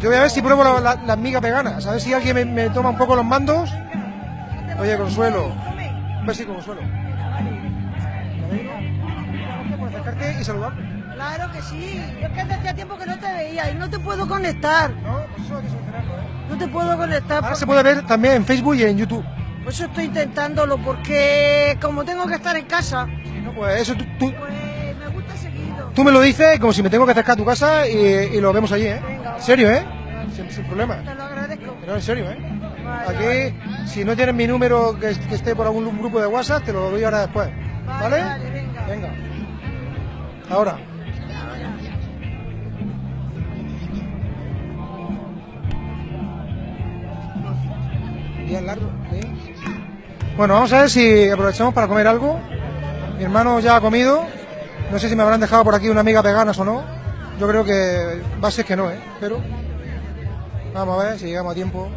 Yo voy a ver si pruebo la- la- las migas veganas, a ver si alguien me, me toma un poco los mandos. Oye, Consuelo. Un besito, Consuelo. Gracias por acercarte y saludarme. Claro que sí. Yo es que hacía tiempo que no te veía y no te puedo conectar. No, pues eso hay que solucionarlo, ¿eh? No te puedo conectar. Ahora por- se puede ver también en Facebook y en YouTube. Por eso estoy intentándolo, porque como tengo que estar en casa, No, pues eso tú, tú, pues me gusta seguido. tú me lo dices como si me tengo que acercar a tu casa y, y lo vemos allí, ¿eh? Venga. En serio, ¿eh? Sin, sin problema. Te lo agradezco. Pero en serio, ¿eh? Vale, Aquí, si no tienes mi número que, que esté por algún grupo de WhatsApp, te lo doy ahora después. ¿Vale? Vale, vale, venga. Venga. Ahora. Bueno, vamos a ver si aprovechamos para comer algo. Mi hermano ya ha comido. No sé si me habrán dejado por aquí una amiga veganas o no. Yo creo que va a ser que no, ¿eh? Pero vamos a ver si llegamos a tiempo.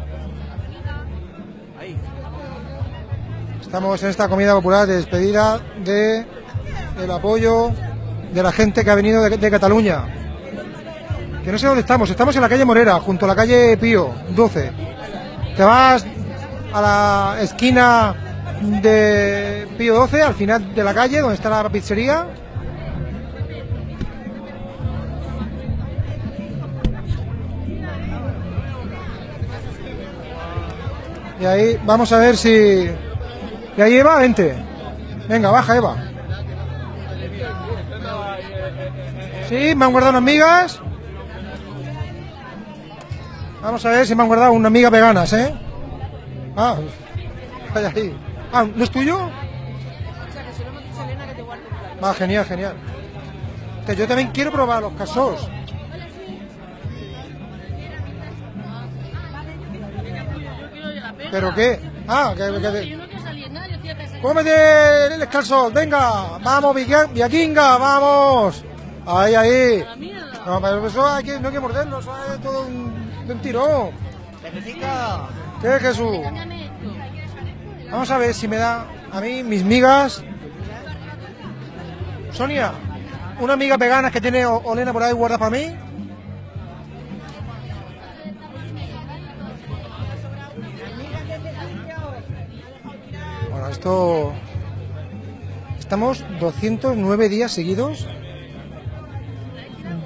Estamos en esta comida popular de despedida de el apoyo de la gente que ha venido de, de Cataluña. Que no sé dónde estamos, estamos en la calle Morera, junto a la calle Pío 12. Te vas a la esquina de Pío 12, al final de la calle, donde está la pizzería. Y ahí vamos a ver si... Y ahí Eva, vente. Venga, baja Eva. Sí, me han guardado unas migas. Vamos a ver si me han guardado unas migas veganas, ¿eh? Ah, ahí, ahí. Ah, ¿no es tuyo? Va, genial, genial. Que yo también quiero probar los casos. ¿Pero qué? Ah, que... que- ¡Cómete el calzón! ¡Venga! ¡Vamos, Viakinga! ¡Vamos! ¡Ahí, ahí! No, pero eso hay que, no hay que morderlo, eso es todo un, un tirón. ¿Qué, Jesús? Vamos a ver si me da a mí mis migas. Sonia, una miga vegana que tiene Olena por ahí guarda para mí. Bueno, esto... Estamos 209 días seguidos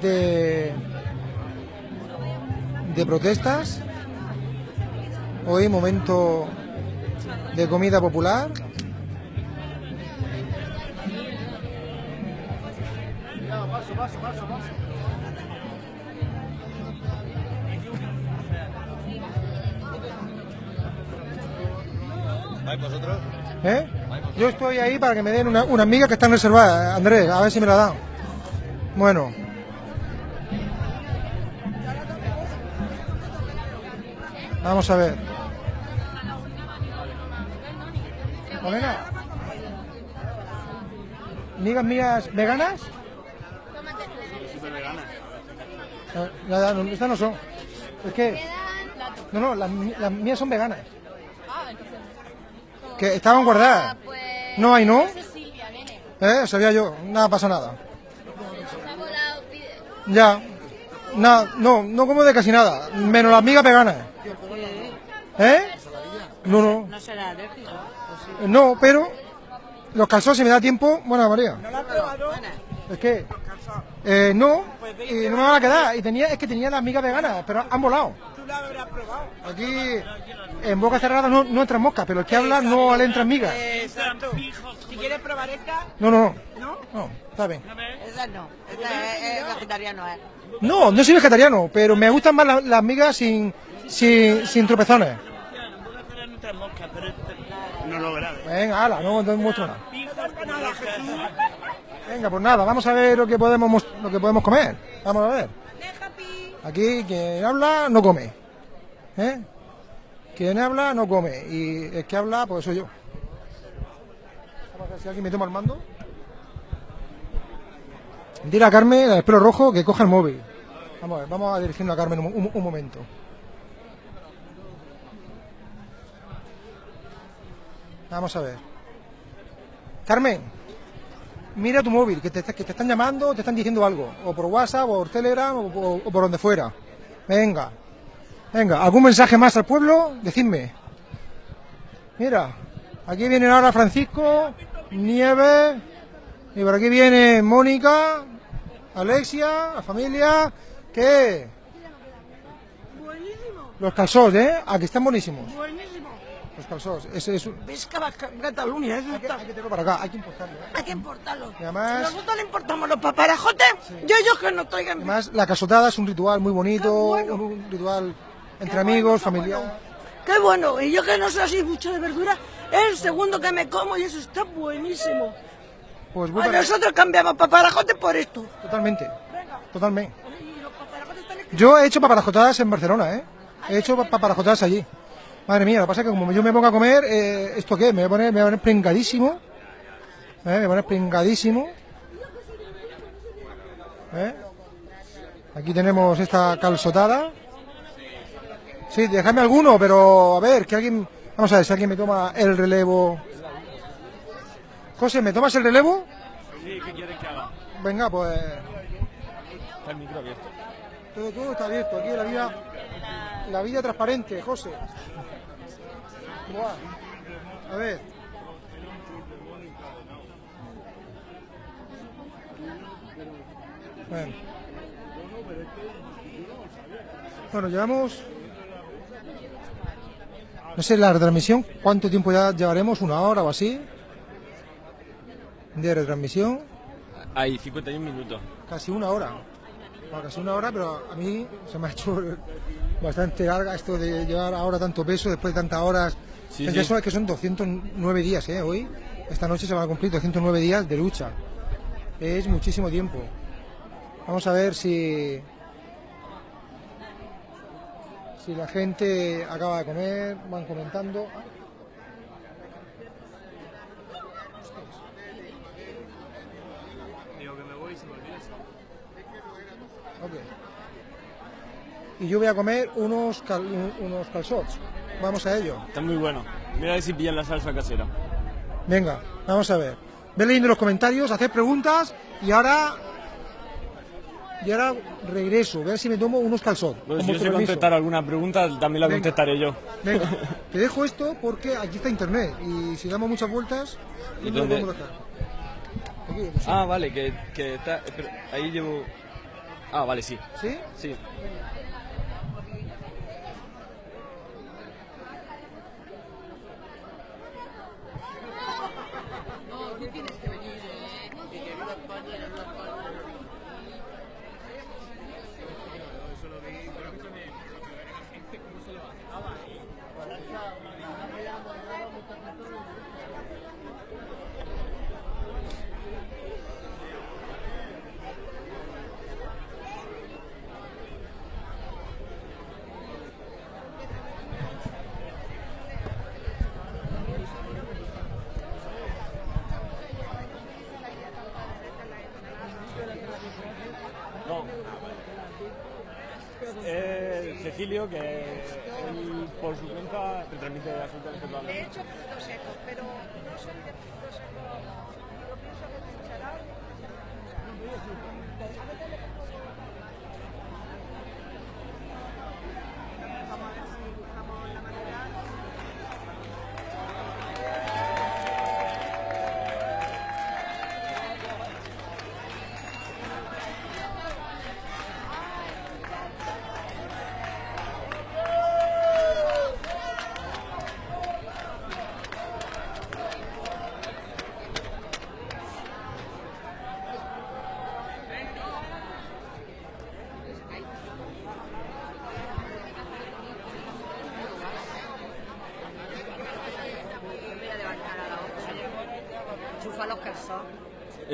de, de protestas. Hoy momento de comida popular. ¿Vais vosotros? ¿Eh? Yo estoy ahí para que me den una, una miga que están reservadas, Andrés, a ver si me la dan. Bueno. Vamos a ver. Olena. ¿Migas mías veganas? No, estas no son. Es que... No, no, las, las mías son veganas. Que estaban guardadas. No hay, ¿no? ¿Eh? Sabía yo. Nada pasa nada. Ya. Nada, no, no como de casi nada. Menos las migas veganas. ¿Eh? No, no. No será alérgico. No, pero los calzones, si me da tiempo, bueno, María. ¿No lo has probado? Es que eh, no, y no me van a quedar. Y tenía, es que tenía las migas veganas, pero han volado. ¿Tú lo habrás probado? Aquí en boca cerrada no, no entran moscas, pero el que habla no le entran migas. Exacto. Si quieres probar esta, No, no, ¿no? no, está bien. Esa no. Esta es, es vegetariano, ¿eh? No, no soy vegetariano, pero me gustan más las, las migas sin, sin, sin tropezones. No lo grabes. Venga, ala, no, no muestro nada. Venga, pues nada, vamos a ver lo que podemos mos- lo que podemos comer. Vamos a ver. Aquí quien habla no come. ¿Eh? Quien habla no come. Y el que habla, pues soy yo. Vamos si alguien me toma el mando. Dile a Carmen, el pelo rojo, que coja el móvil. Vamos a ver, vamos a dirigirnos a Carmen un momento. Vamos a ver. Carmen, mira tu móvil, que te, que te están llamando, te están diciendo algo. O por WhatsApp, o por Telegram, o, o- o por donde fuera. Venga. Venga, ¿algún mensaje más al pueblo? Decidme. Mira, aquí vienen ahora Francisco, Nieves, y por aquí viene Mónica, Alexia, la familia. ¿Qué? Los calzós, ¿eh? Aquí están buenísimos. Buenísimo. Calzós. Ese es un... Ves Cava- Cataluña, eso está. Hay que tenerlo para acá, hay que importarlo. ¿eh? Hay que importarlo. Y además- Si nosotros le importamos los paparajotes, yo ellos que nos traigan. Además, la casotada es un ritual muy bonito, un, un ritual entre amigos, familiar. Qué bueno. Y yo que no soy así mucho de verdura, es el segundo que me como y eso está buenísimo. Pues A bueno, nosotros cambiamos paparajotes por esto. totalmente. Totalmente. Yo he hecho paparajotadas en Barcelona, ¿eh? He hecho pa- paparajotadas allí. Madre mía, lo que pasa es que como yo me pongo a comer, eh, ¿esto qué? Me voy a poner, me voy a poner pringadísimo. ¿Eh? Me voy a poner pringadísimo. ¿Eh? Aquí tenemos esta calzotada. Sí, déjame alguno, pero a ver, que alguien... Vamos a ver si alguien me toma el relevo. José, ¿me tomas el relevo? Sí, ¿qué quieres que haga? Venga, pues... Está el micro abierto. Todo, todo está abierto. Aquí la vida, la vida transparente, José. A ver. Bueno. Bueno, llevamos... No sé, la retransmisión, ¿cuánto tiempo ya llevaremos? ¿Una hora o así? De retransmisión. Hay 51 minutos. Casi una hora. Bueno, casi una hora, pero a mí se me ha hecho bastante larga esto de llevar ahora tanto peso después de tantas horas. Sí, es, sí. que eso es que son 209 días, ¿eh? Hoy, esta noche se van a cumplir 209 días de lucha. Es muchísimo tiempo. Vamos a ver si. Si la gente acaba de comer, van comentando. Digo que me voy y se me olvida eso. Ok. Y yo voy a comer unos, cal- un- unos calzots. Vamos a ello. Está muy bueno. Mira a ver si pillan la salsa casera. Venga, vamos a ver. Ve leyendo los comentarios, hacer preguntas y ahora. Y ahora regreso, a ver si me tomo unos. Bueno, con si yo sé contestar alguna pregunta, también la Venga. contestaré yo. Venga, te dejo esto porque aquí está internet y si damos muchas vueltas, ¿Y lo dónde? podemos. Aquí, pues. Ah, vale, que, que está... espera, ahí llevo... Ah, vale, sí. ¿Sí? Sí. No. Eh, Cecilio, que él por su cuenta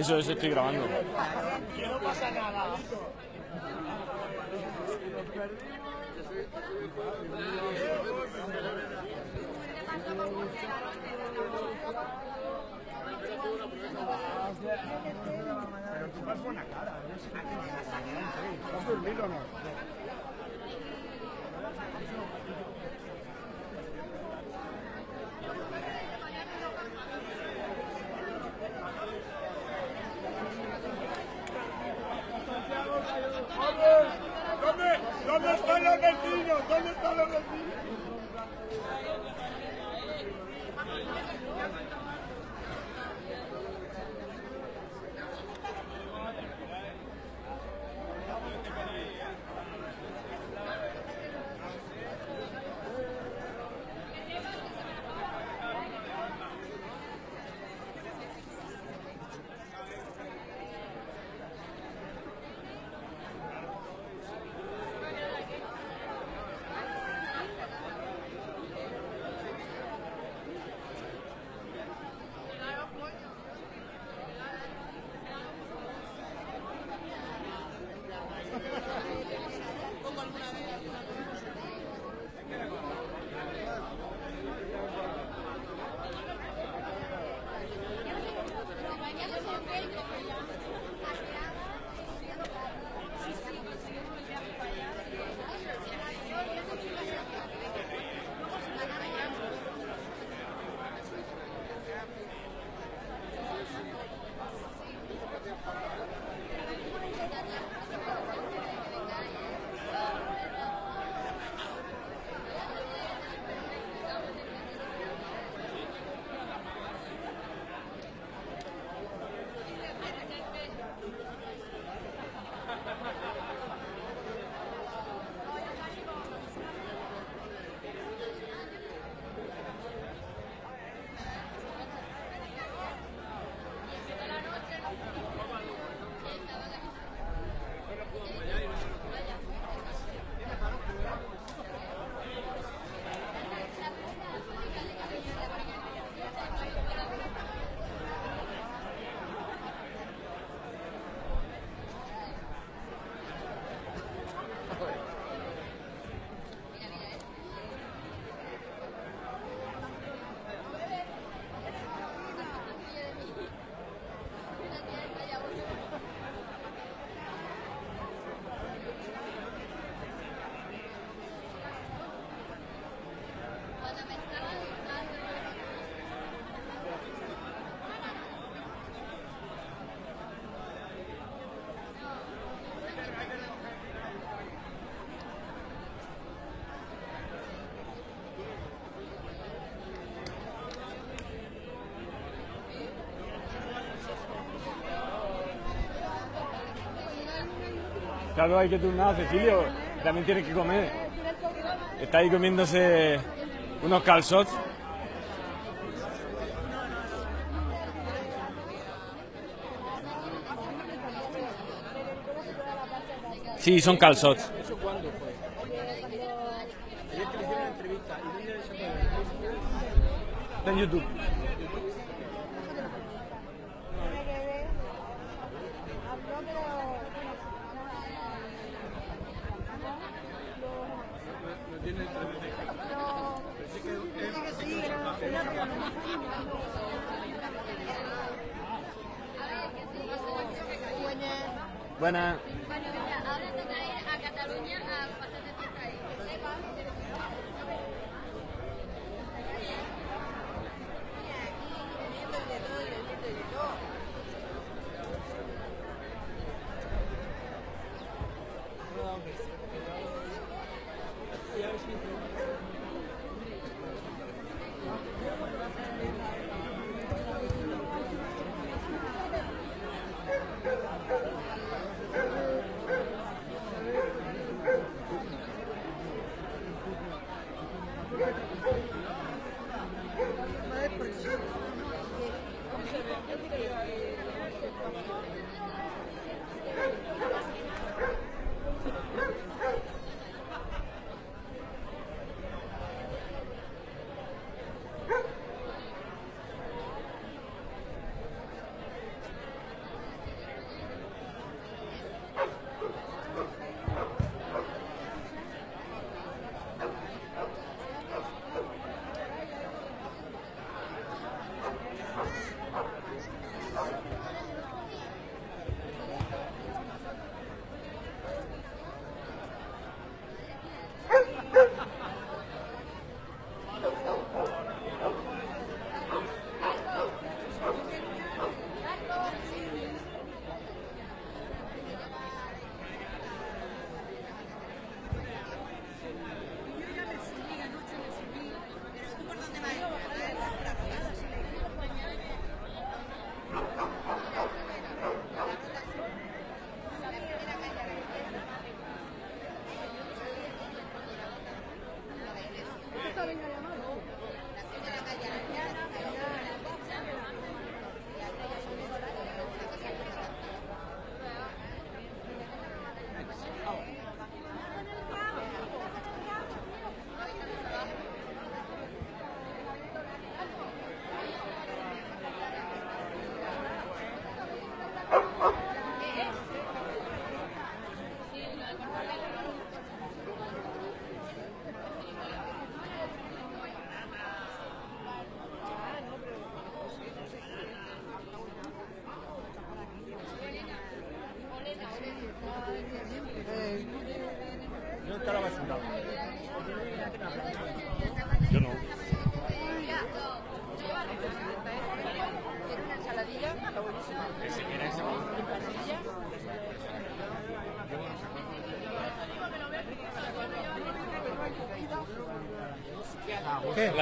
Eso, eso estoy grabando. Que no pasa nada. Pero tú vas buena cara. ¿Has dormido o no? ¿Dónde, ¿Dónde están los vecinos? ¿Dónde están los vecinos? Claro, hay que turnar, Cecilio. También tiene que comer. Está ahí comiéndose unos calzots. Sí, son calzots. ¿Eso cuándo fue? Ayer que le hicieron la entrevista. ¿Y dónde se puede ver? En YouTube. No tiene entrevista. Pero sí que Buenas. Ahora toca ir a Cataluña a pasar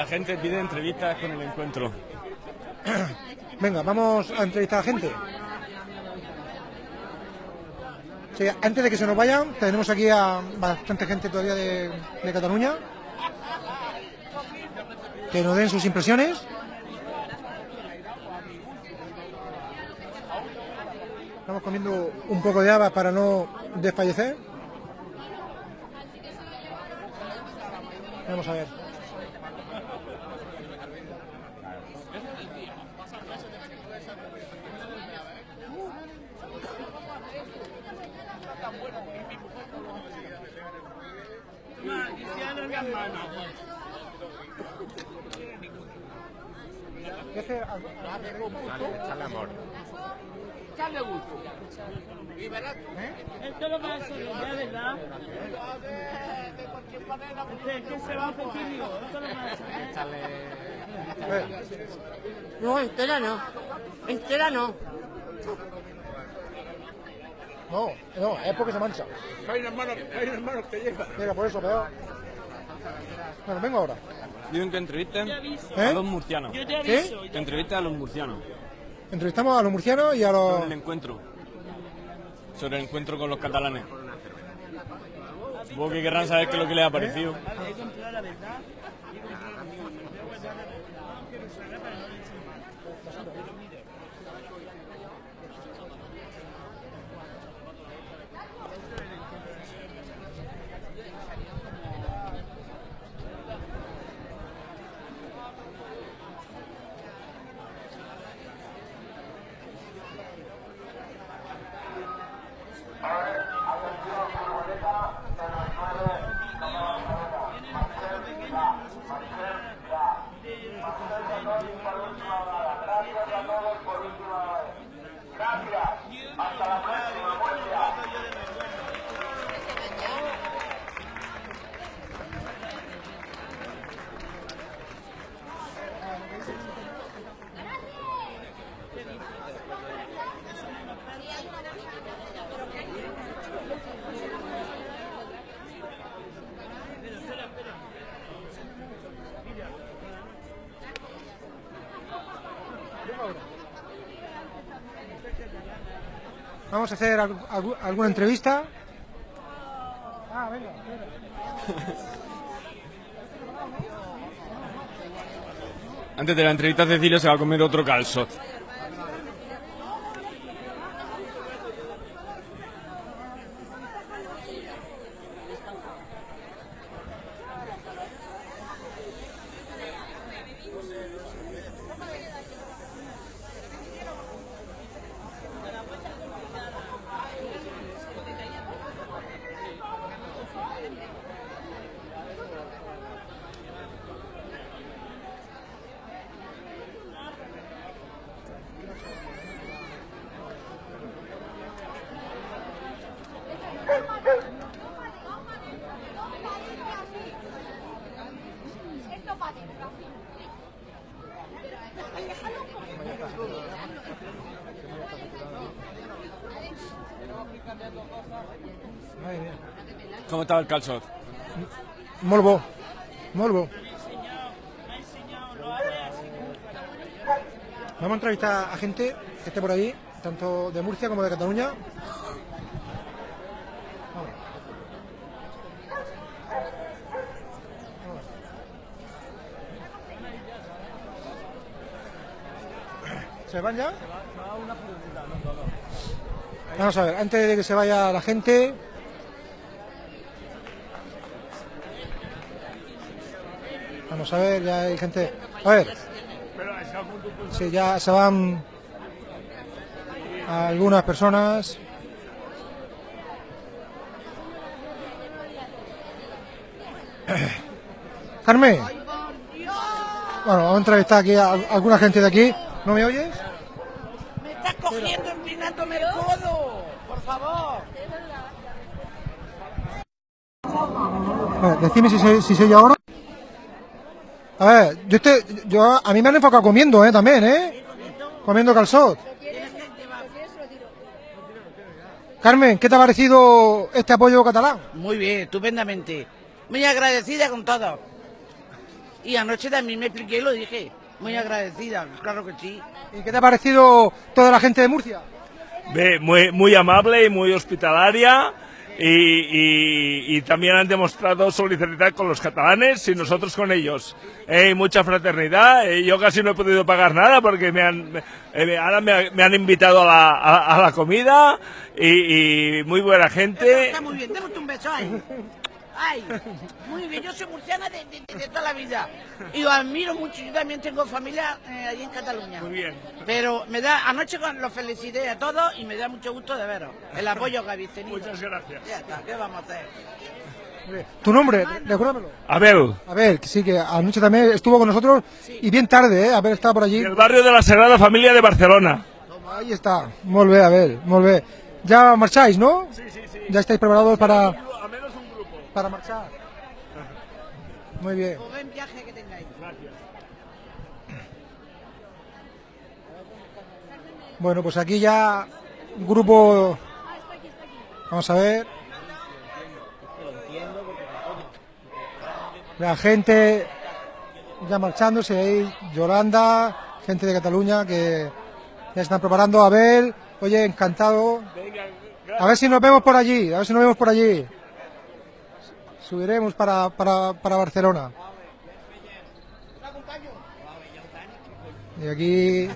Gente pide entrevistas con el encuentro. Venga, vamos a entrevistar a gente. Sí, antes de que se nos vayan, tenemos aquí a bastante gente todavía de Cataluña. Que nos den sus impresiones. Estamos comiendo un poco de habas para no desfallecer. Vamos a ver. Echarle amor. Echarle gusto. Y verás Esto lo va a hacer, ¿es verdad? Es que se va a Cecilio. Esto lo va a hacer. No, entera no. Entera no. No, no, es porque se mancha. Hay unas manos, hay unas manos que lleva. Mira, por eso, peor. Bueno, vengo ahora. Dicen que entrevisten ¿Eh? a los murcianos. Yo te aviso, Que entrevisten a los murcianos. Entrevistamos a los murcianos y a los... Sobre el encuentro. Sobre el encuentro con los catalanes. Supongo que querrán saber qué es lo que les ha parecido. Vamos hacer al- algu- alguna entrevista. Ah, venga, Antes de la entrevista Cecilio se va a comer otro calzot. Madre mía. Molt bo, molt bo. Vamos a entrevistar a gente que esté por ahí, tanto de Murcia como de Cataluña. ¿Se van ya? Vamos a ver, antes de que se vaya la gente, Vamos a ver, ya hay gente. A ver. Sí, ya se van algunas personas. Carmen. Bueno, vamos a entrevistar aquí a alguna gente de aquí. ¿No me oyes? Me estás cogiendo empinándome el codo. Por favor. A ver, decime si soy, si soy yo ahora. A ver, yo, este, yo a mí me han enfocado comiendo, ¿eh? También, ¿eh? Comiendo calzot. Carmen, ¿qué te ha parecido este apoyo catalán? Muy bien, estupendamente. Muy agradecida con todo. Y anoche también me expliqué y lo dije. Muy agradecida, claro que sí. ¿Y qué te ha parecido toda la gente de Murcia? Muy, muy amable y muy hospitalaria y, y- y también han demostrado solidaridad con los catalanes y nosotros con ellos. Eh, mucha fraternidad. Yo casi no he podido pagar nada porque me han, eh, ahora me, ha- me han invitado a la, a- la comida y, muy buena gente. Está muy bien, un beso ahí. Ay, muy bien, yo soy murciana de, de- de toda la vida. Y os admiro mucho, yo también tengo familia eh, allí en Cataluña. Muy bien. Pero me da, anoche los felicité a todos y me da mucho gusto de veros. El apoyo que habéis tenido. Muchas gracias. Ya está, ¿qué vamos a hacer? ¿Tu nombre? Recuérdamelo. Abel, A ver, que sí, que anoche también estuvo con nosotros y bien tarde, ¿eh? Haber estado por allí. del barrio de la Sagrada Familia de Barcelona. Ahí está. Molt bé, a ver, molt bé. Ya marcháis, ¿no? Sí, sí, sí. Ya estáis preparados para, A menos un grupo. Para marchar. Muy bien. Buen viaje que tengáis. Bueno, pues aquí ya un grupo. Vamos a ver. La gente ya marchándose ahí, Yolanda, gente de Cataluña que ya están preparando. Abel, oye, encantado. A ver si nos vemos por allí, a ver si nos vemos por allí. Subiremos para, para, para Barcelona. Y aquí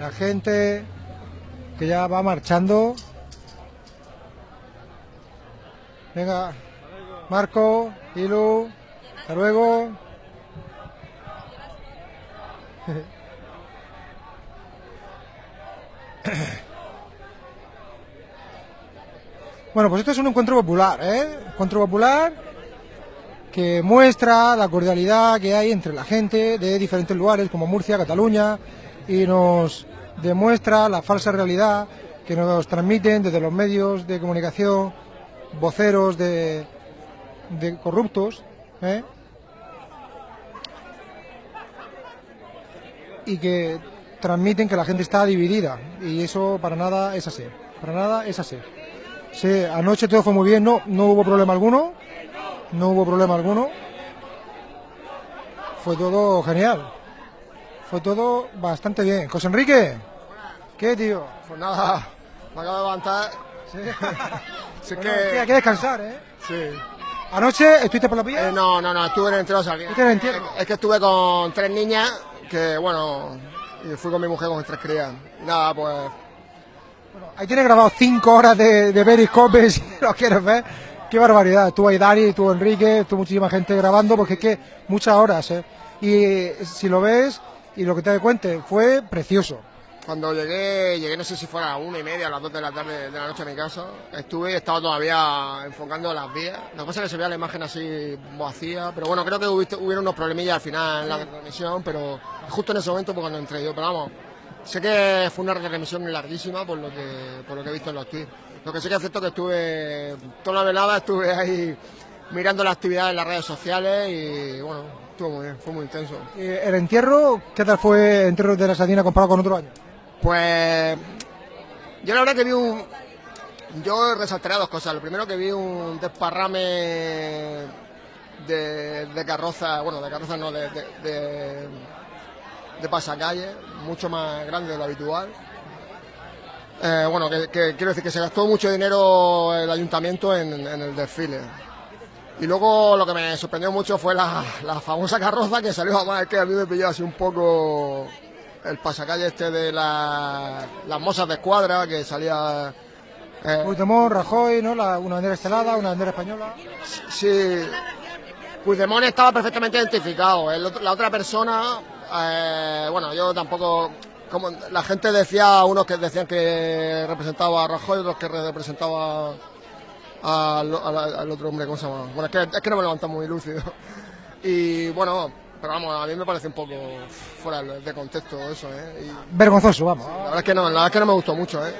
la gente que ya va marchando. Venga, Marco, Ilu, hasta luego. Bueno, pues esto es un encuentro popular, ¿eh? Encuentro popular que muestra la cordialidad que hay entre la gente de diferentes lugares como Murcia, Cataluña y nos demuestra la falsa realidad que nos transmiten desde los medios de comunicación voceros de, de corruptos ¿eh? y que transmiten que la gente está dividida y eso para nada es así, para nada es así. Sí, anoche todo fue muy bien, no, no hubo problema alguno, no hubo problema alguno. Fue todo genial. Fue todo bastante bien. José Enrique, ¿qué tío? Pues nada, me acabo de levantar. Sí. Sí, Bueno, que... hay que descansar, ¿eh? Sí. ¿Anoche estuviste por la pilla? Eh, no, no, no, estuve en el entierro. ¿Estuviste en el entierro? Es que estuve con tres niñas, que bueno, y fui con mi mujer con tres crías. Nada, pues Ahí tienes grabado cinco horas de, de Periscope, si lo quieres ver. Qué barbaridad. Estuvo ahí Dani, estuvo Enrique, estuvo muchísima gente grabando, porque es que muchas horas, ¿eh? Y eh, si lo ves y lo que te cuente, fue precioso. Cuando llegué, llegué no sé si fuera a una y media, a las dos de la tarde de la noche a mi casa. Estuve y estaba todavía enfocando las vías. Lo que pasa es que se veía la imagen así vacía, pero bueno, creo que hubiste- hubieron unos problemillas al final en la transmisión, pero justo en ese momento pues, cuando entré yo. Pero vamos, sé que fue una retransmisión larguísima por lo que, por lo que he visto en los tweets. Lo que sí que es cierto que estuve toda la velada, estuve ahí mirando la actividad en las redes sociales y bueno, estuvo muy bien, fue muy intenso. Eh, ¿El entierro, qué tal fue el entierro de la Sardina comparado con otro año? Pues yo la verdad que vi un... Yo resaltaré dos cosas. Lo primero que vi un desparrame de, de carroza, bueno, de carroza no, de, de, de, de pasacalle, mucho más grande de lo habitual. Eh, bueno, que, que quiero decir que se gastó mucho dinero el ayuntamiento en, en el desfile. Y luego lo que me sorprendió mucho fue la, la famosa carroza que salió, además es que a mí me pilló así un poco el pasacalle este de la- las mozas de escuadra que salía... eh, Puigdemont, Rajoy, ¿no? La- una bandera estelada, una bandera española. Sí, Puigdemont estaba perfectamente identificado. El la otra persona, eh, bueno, yo tampoco. Como la gente decía, unos que decían que representaba a Rajoy, otros que representaba al, al- al otro hombre, ¿cómo se llama? Bueno, es que, es que no me levanta muy lúcido. Y bueno, pero vamos, a mí me parece un poco fuera de contexto eso, ¿eh? Y- Vergonzoso, vamos. la verdad es que no, la verdad es que no me gustó mucho, ¿eh?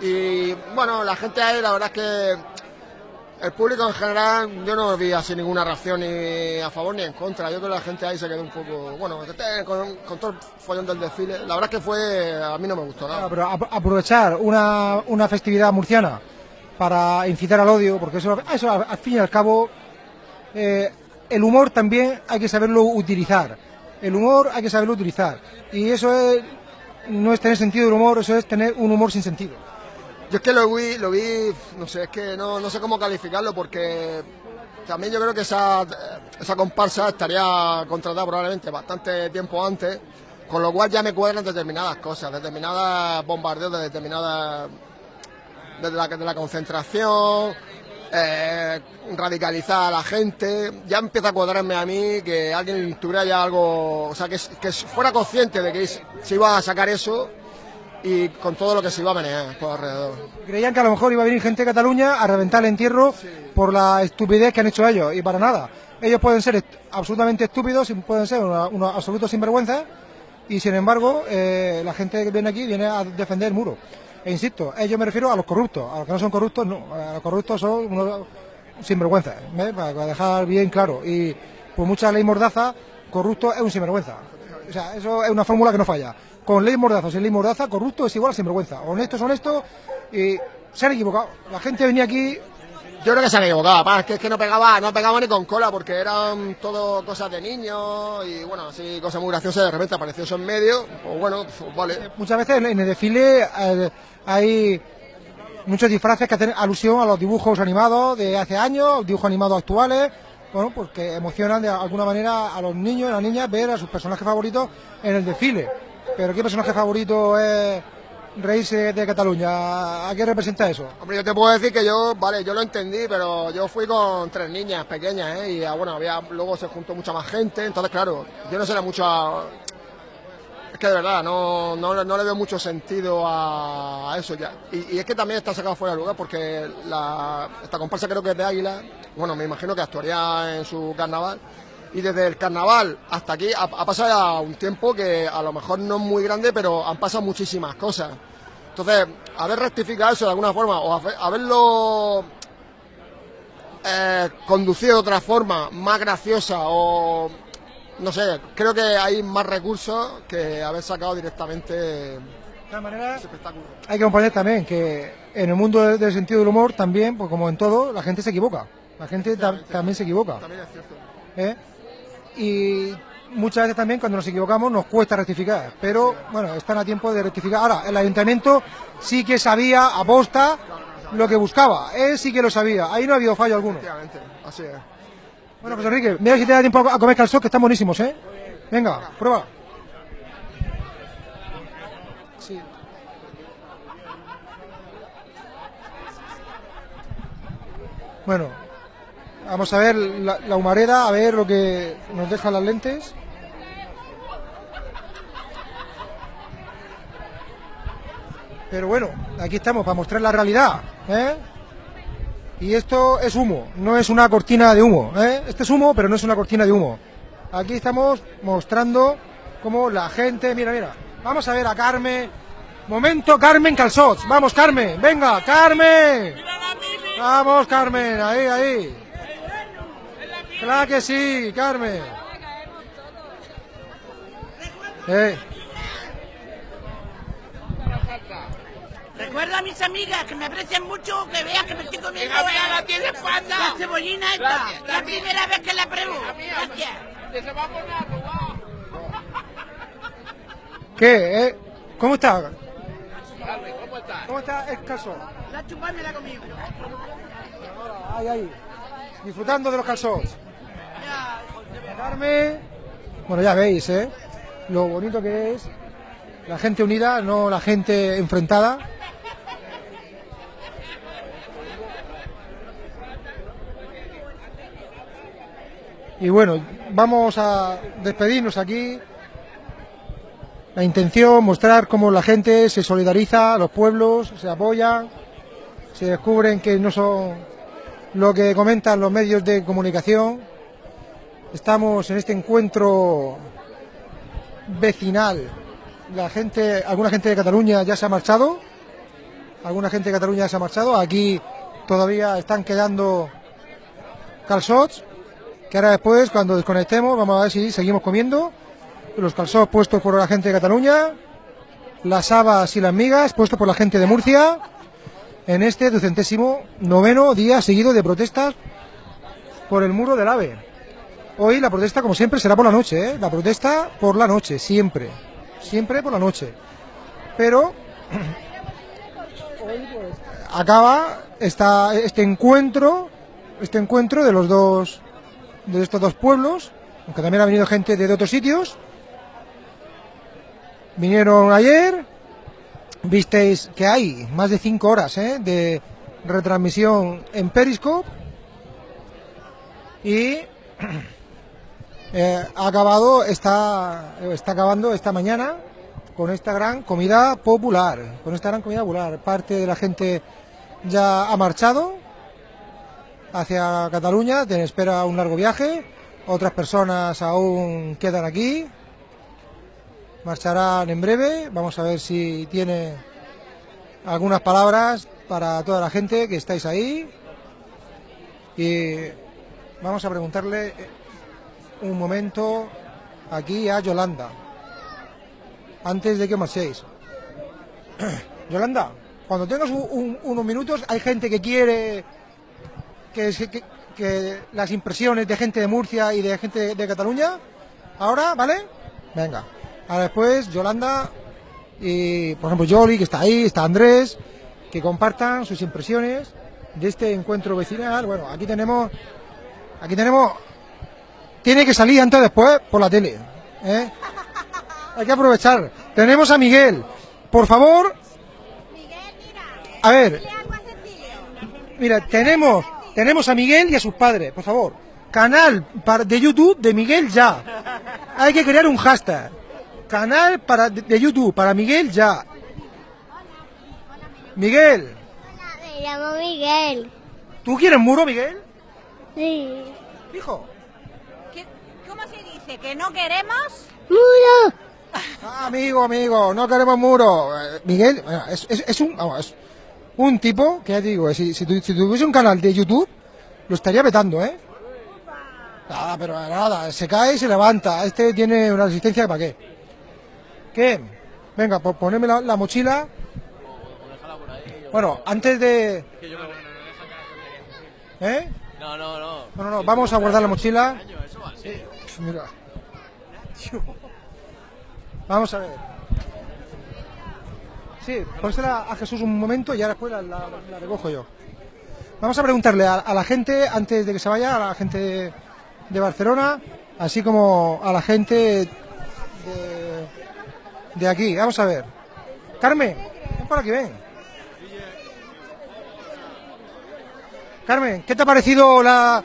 Y bueno, la gente ahí, la verdad es que el público en general, yo no vi así ninguna reacción ni a favor ni en contra. Yo creo que la gente ahí se quedó un poco, bueno, con, todo el follón del desfile. La verdad es que fue, a mí no me gustó nada. Ah, pero ap- aprovechar una, una festividad murciana para incitar al odio, porque eso, eso al, fin y al cabo, eh, el humor también hay que saberlo utilizar. El humor hay que saberlo utilizar. Y eso es, no es tener sentido del humor, eso es tener un humor sin sentido. Yo es que lo vi, lo vi, no sé, es que no, no sé cómo calificarlo porque también yo creo que esa, esa comparsa estaría contratada probablemente bastante tiempo antes, con lo cual ya me cuadran determinadas cosas, determinadas bombardeos de determinadas, desde la, de la concentración, eh, radicalizar a la gente, ya empieza a cuadrarme a mí que alguien tuviera ya algo, o sea, que, que fuera consciente de que se iba a sacar eso y con todo lo que se iba a manejar por alrededor. Creían que a lo mejor iba a venir gente de Cataluña a reventar el entierro por la estupidez que han hecho ellos, y para nada. Ellos pueden ser est- absolutamente estúpidos, y pueden ser unos absolutos sinvergüenzas, y sin embargo, eh, la gente que viene aquí viene a defender el muro. E insisto, ellos me refiero a los corruptos, a los que no son corruptos, no, a los corruptos son unos sinvergüenzas, ¿eh? para dejar bien claro. Y por mucha ley mordaza, corrupto es un sinvergüenza. O sea, eso es una fórmula que no falla. Con ley mordaza sin ley mordaza, corrupto es igual a sinvergüenza. Honesto es honesto y se han equivocado. La gente venía aquí Yo creo que se han equivocado, pa, es que, es que no pegaba, no pegaba ni con cola porque eran todo cosas de niños y bueno, así cosas muy graciosas, de repente apareció eso en medio, pues bueno, pues vale. Muchas veces en el desfile eh, hay muchos disfraces que hacen alusión a los dibujos animados de hace años, dibujos animados actuales, bueno, pues que emocionan de alguna manera a los niños y las niñas ver a sus personajes favoritos en el desfile. Pero ¿qué personaje favorito es reírse de Cataluña? ¿A qué representa eso? Hombre, yo te puedo decir que yo, vale, yo lo entendí, pero yo fui con tres niñas pequeñas, ¿eh? Y ah, bueno, había, luego se juntó mucha más gente, entonces claro, yo no sé mucho a- Es que de verdad, no, no, no le veo mucho sentido a, eso ya. Y, es que también está sacado fuera de lugar porque esta comparsa creo que es de Águila, bueno, me imagino que actuaría en su carnaval. Y desde el carnaval hasta aquí ha, ha pasado ya un tiempo que a lo mejor no es muy grande, pero han pasado muchísimas cosas. Entonces, haber rectificado eso de alguna forma o haber- haberlo eh, conducido de otra forma, más graciosa o no sé, creo que hay más recursos que haber sacado directamente De todas maneras, hay que comprender también que en el mundo del, sentido del humor también, pues como en todo, la gente se equivoca. La gente ta- también se equivoca. También es cierto. ¿eh? Y muchas veces también cuando nos equivocamos nos cuesta rectificar, pero bueno, están a tiempo de rectificar. Ahora, el ayuntamiento sí que sabía a posta lo que buscaba, él sí que lo sabía, ahí no ha habido fallo alguno. Efectivamente, así es. Bueno, José Enrique, mira si te da tiempo a comer calzón, que están buenísimos, ¿eh? Venga, prueba. Sí. Bueno, vamos a ver la, la humareda, a ver lo que nos dejan las lentes. Pero bueno, aquí estamos para mostrar la realidad, ¿eh? Y esto es humo, no es una cortina de humo, ¿eh? Este es humo, pero no es una cortina de humo. Aquí estamos mostrando cómo la gente, mira, mira, vamos a ver a Carmen. Momento Carmen Calzots, vamos Carmen, venga, Carmen. Vamos Carmen, ahí, ahí. Claro que sí, Carmen. Eh, Recuerda a mis amigas que me aprecian mucho, que vean que me estoy comiendo Venga, venga, la, tiene espalda. la cebollina esta. Gracias, la primera vez que la pruebo. Gracias. Que se va a poner. ¿Qué? eh? ¿Cómo está? ¿cómo estás? ¿Cómo está el calzón? La chupa me la comí. Ahí, ahí. Disfrutando de los calzots. Bueno, ya veis, ¿eh? Lo bonito que es la gente unida, no la gente enfrentada. Y bueno, vamos a despedirnos aquí. La intención, mostrar cómo la gente se solidariza, los pueblos se apoyan, se descubren que no son lo que comentan los medios de comunicación. Estamos en este encuentro vecinal. La gente, alguna gente de Cataluña ya se ha marchado. Alguna gente de Cataluña ya se ha marchado. Aquí todavía están quedando calzots. Que ahora después, cuando desconectemos, vamos a ver si seguimos comiendo. Los calzots puestos por la gente de Cataluña. Las habas y las migas puestos por la gente de Murcia. En este ducentésimo noveno día seguido de protestas por el muro del AVE. Hoy la protesta, como siempre, será por la noche, ¿eh? La protesta por la noche, siempre. Siempre por la noche. Pero acaba esta, este encuentro, este encuentro de los dos, de estos dos pueblos, aunque también ha venido gente de otros sitios. Vinieron ayer, visteis que hay más de cinco horas ¿eh? de retransmisión en Periscope y eh, ha acabado, está, está acabando esta mañana con esta gran comida popular, con esta gran comida popular. Parte de la gente ya ha marchado hacia Cataluña, tiene espera un largo viaje, otras personas aún quedan aquí, marcharán en breve, vamos a ver si tiene algunas palabras para toda la gente que estáis ahí. Y vamos a preguntarle un momento aquí a Yolanda, antes de que marchéis. Yolanda, cuando tengas un- un- unos minutos, hay gente que quiere que, que- las impresiones de gente de Murcia y de gente de, de Cataluña. Ahora, ¿vale? Venga. Ahora después, Yolanda y, por ejemplo, Yoli, que está ahí, está Andrés, que compartan sus impresiones de este encuentro vecinal. Bueno, aquí tenemos, aquí tenemos, tiene que salir antes o después por la tele. ¿eh? Hay que aprovechar. Tenemos a Miguel. Por favor. A ver. Mira, tenemos, tenemos a Miguel y a sus padres, por favor. Canal para- de YouTube de Miguel ya. Hay que crear un hashtag. Canal para, de YouTube para Miguel ya. Miguel, Me llamo Miguel. ¿tú quieres muro, Miguel? Sí. Hijo. ¿Que no queremos? ¡Muro! Ah, amigo, amigo, no queremos muro. Eh, Miguel, bueno, es, es- es un, vamos, es un tipo que ya te digo, si, si, tu- si tuviese un canal de YouTube, lo estaría vetando, ¿eh? Nada, pero nada, se cae y se levanta. Este tiene una resistencia para qué. ¿Qué? Venga, pues poneme la, la mochila. Bueno, antes de... ¿Eh? No, no, no. No, no, no, vamos a guardar la mochila. Mira. Vamos a ver. Sí, pónsela a Jesús un momento y ahora después la, la- recojo yo. Vamos a preguntarle a, la gente, antes de que se vaya, a la gente de, de Barcelona, así como a la gente de, de aquí. Vamos a ver. Carmen, ven por aquí, ven. Carmen, ¿qué te ha parecido la,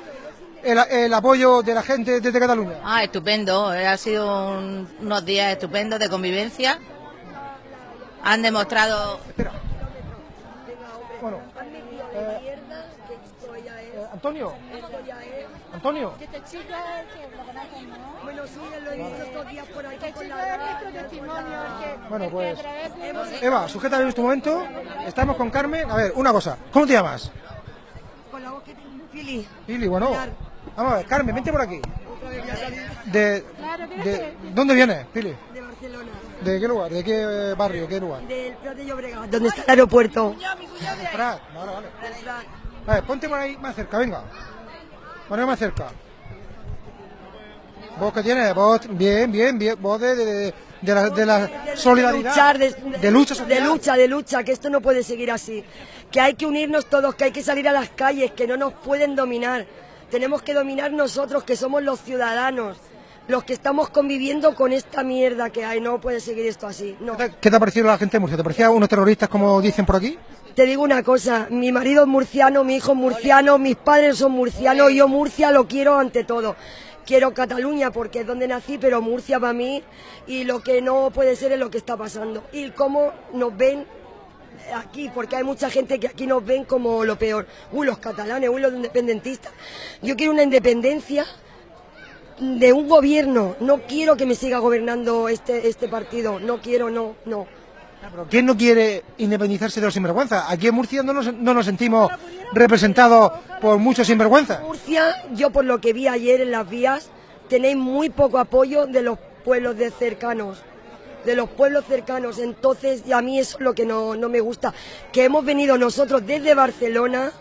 el, el apoyo de la gente desde Cataluña? Ah, estupendo. eh, Ha sido un- unos días estupendos de convivencia. Han demostrado. Bueno, eh, Antonio, Antonio, chico lo conocen, ¿no? Bueno, sí, lo he visto estos días por aquí. Chico es nuestro testimonio. que- Bueno, que pues, Eva, sujeta en este momento. Estamos con Carmen. A ver, una cosa. ¿Cómo te llamas? Con la voz que tengo, Fili. Lili, bueno. Vamos a ver, Carmen, vente por aquí. De, de, ¿Dónde vienes, Pili? De Barcelona. ¿De qué lugar? ¿De qué eh, barrio? ¿Qué lugar? Del Prat de Llobregat. ¿Dónde está el aeropuerto? Prat. Vale, vale. A ver, ponte por ahí más cerca, venga. Ponte más cerca. ¿Vos qué tienes? Vos, bien, bien, bien. Vos de, de, de, de la, de la solidaridad. luchar, de, de lucha de social. lucha, de lucha, que esto no puede seguir así. Que hay que unirnos todos, que hay que salir a las calles, que no nos pueden dominar. Tenemos que dominar nosotros, que somos los ciudadanos, los que estamos conviviendo con esta mierda que hay. No puede seguir esto así. No. ¿Qué te ha parecido la gente de Murcia? ¿Te parecía unos terroristas como dicen por aquí? Te digo una cosa, mi marido es murciano, mi hijo es murciano, mis padres son murcianos, yo Murcia lo quiero ante todo. Quiero Cataluña porque es donde nací, pero Murcia para mí y lo que no puede ser es lo que está pasando. Y cómo nos ven aquí, porque hay mucha gente que aquí nos ven como lo peor. Uy, los catalanes, uy, los independentistas. Yo quiero una independencia de un gobierno. No quiero que me siga gobernando este, este partido. No quiero, no, no. Pero ¿quién no quiere independizarse de los sinvergüenzas? Aquí en Murcia no nos, no nos sentimos representados por muchos sinvergüenzas. Murcia, yo por lo que vi ayer en las vías, tenéis muy poco apoyo de los pueblos de cercanos, de los pueblos cercanos. Entonces, y a mí eso es lo que no, no me gusta, que hemos venido nosotros desde Barcelona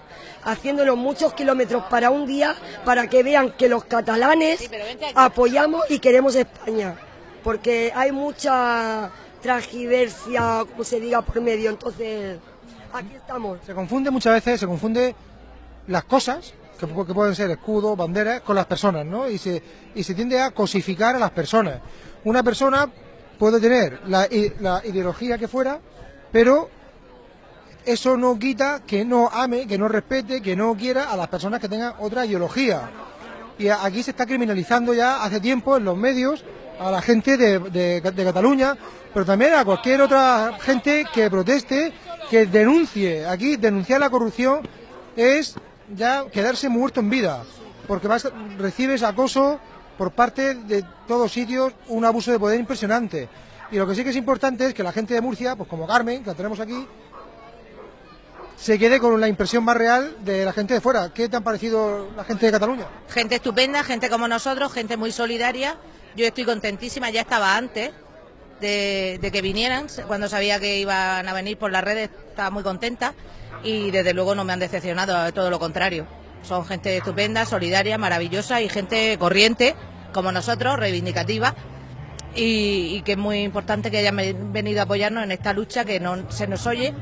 haciéndonos muchos kilómetros para un día para que vean que los catalanes apoyamos y queremos España, porque hay mucha tragiversia, como se diga, por medio. Entonces, aquí estamos. Se confunde muchas veces, se confunde las cosas, que, que pueden ser escudos, banderas, con las personas, ¿no? Y se, y se tiende a cosificar a las personas. Una persona puede tener la, la ideología que fuera, pero eso no quita que no ame, que no respete, que no quiera a las personas que tengan otra ideología. Y aquí se está criminalizando ya hace tiempo en los medios a la gente de, de- de Cataluña, pero también a cualquier otra gente que proteste, que denuncie. Aquí denunciar la corrupción es ya quedarse muerto en vida, porque vas, recibes acoso por parte de todos sitios, un abuso de poder impresionante. Y lo que sí que es importante es que la gente de Murcia, pues como Carmen, que la tenemos aquí, se quede con la impresión más real de la gente de fuera. ¿Qué te han parecido la gente de Cataluña? Gente estupenda, gente como nosotros, gente muy solidaria. Yo estoy contentísima, ya estaba antes de, de que vinieran, cuando sabía que iban a venir por las redes, estaba muy contenta y desde luego no me han decepcionado, todo lo contrario. Son gente estupenda, solidaria, maravillosa y gente corriente, como nosotros, reivindicativa. Y, que es muy importante que hayan ve- venido a apoyarnos en esta lucha que no se nos oye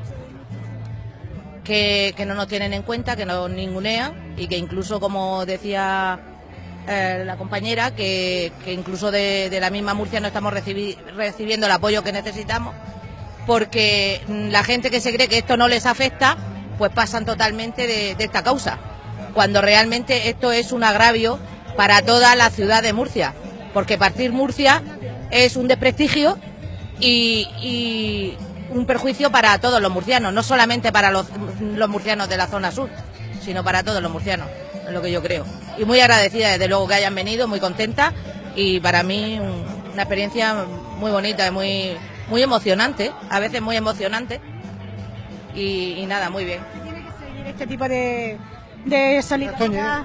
que, no nos tienen en cuenta, que nos ningunean y que incluso, como decía eh, la compañera, que, incluso de, la misma Murcia no estamos recibi- recibiendo el apoyo que necesitamos, porque la gente que se cree que esto no les afecta, pues pasan totalmente de esta causa, cuando realmente esto es un agravio para toda la ciudad de Murcia, porque partir Murcia es un desprestigio y, un perjuicio para todos los murcianos, no solamente para los, murcianos de la zona sur, sino para todos los murcianos, es lo que yo creo. Y muy agradecida desde luego que hayan venido, muy contenta y para mí un- una experiencia muy bonita y muy, muy emocionante, a veces muy emocionante. Y, nada, muy bien. seguir este tipo de, de solidaridad.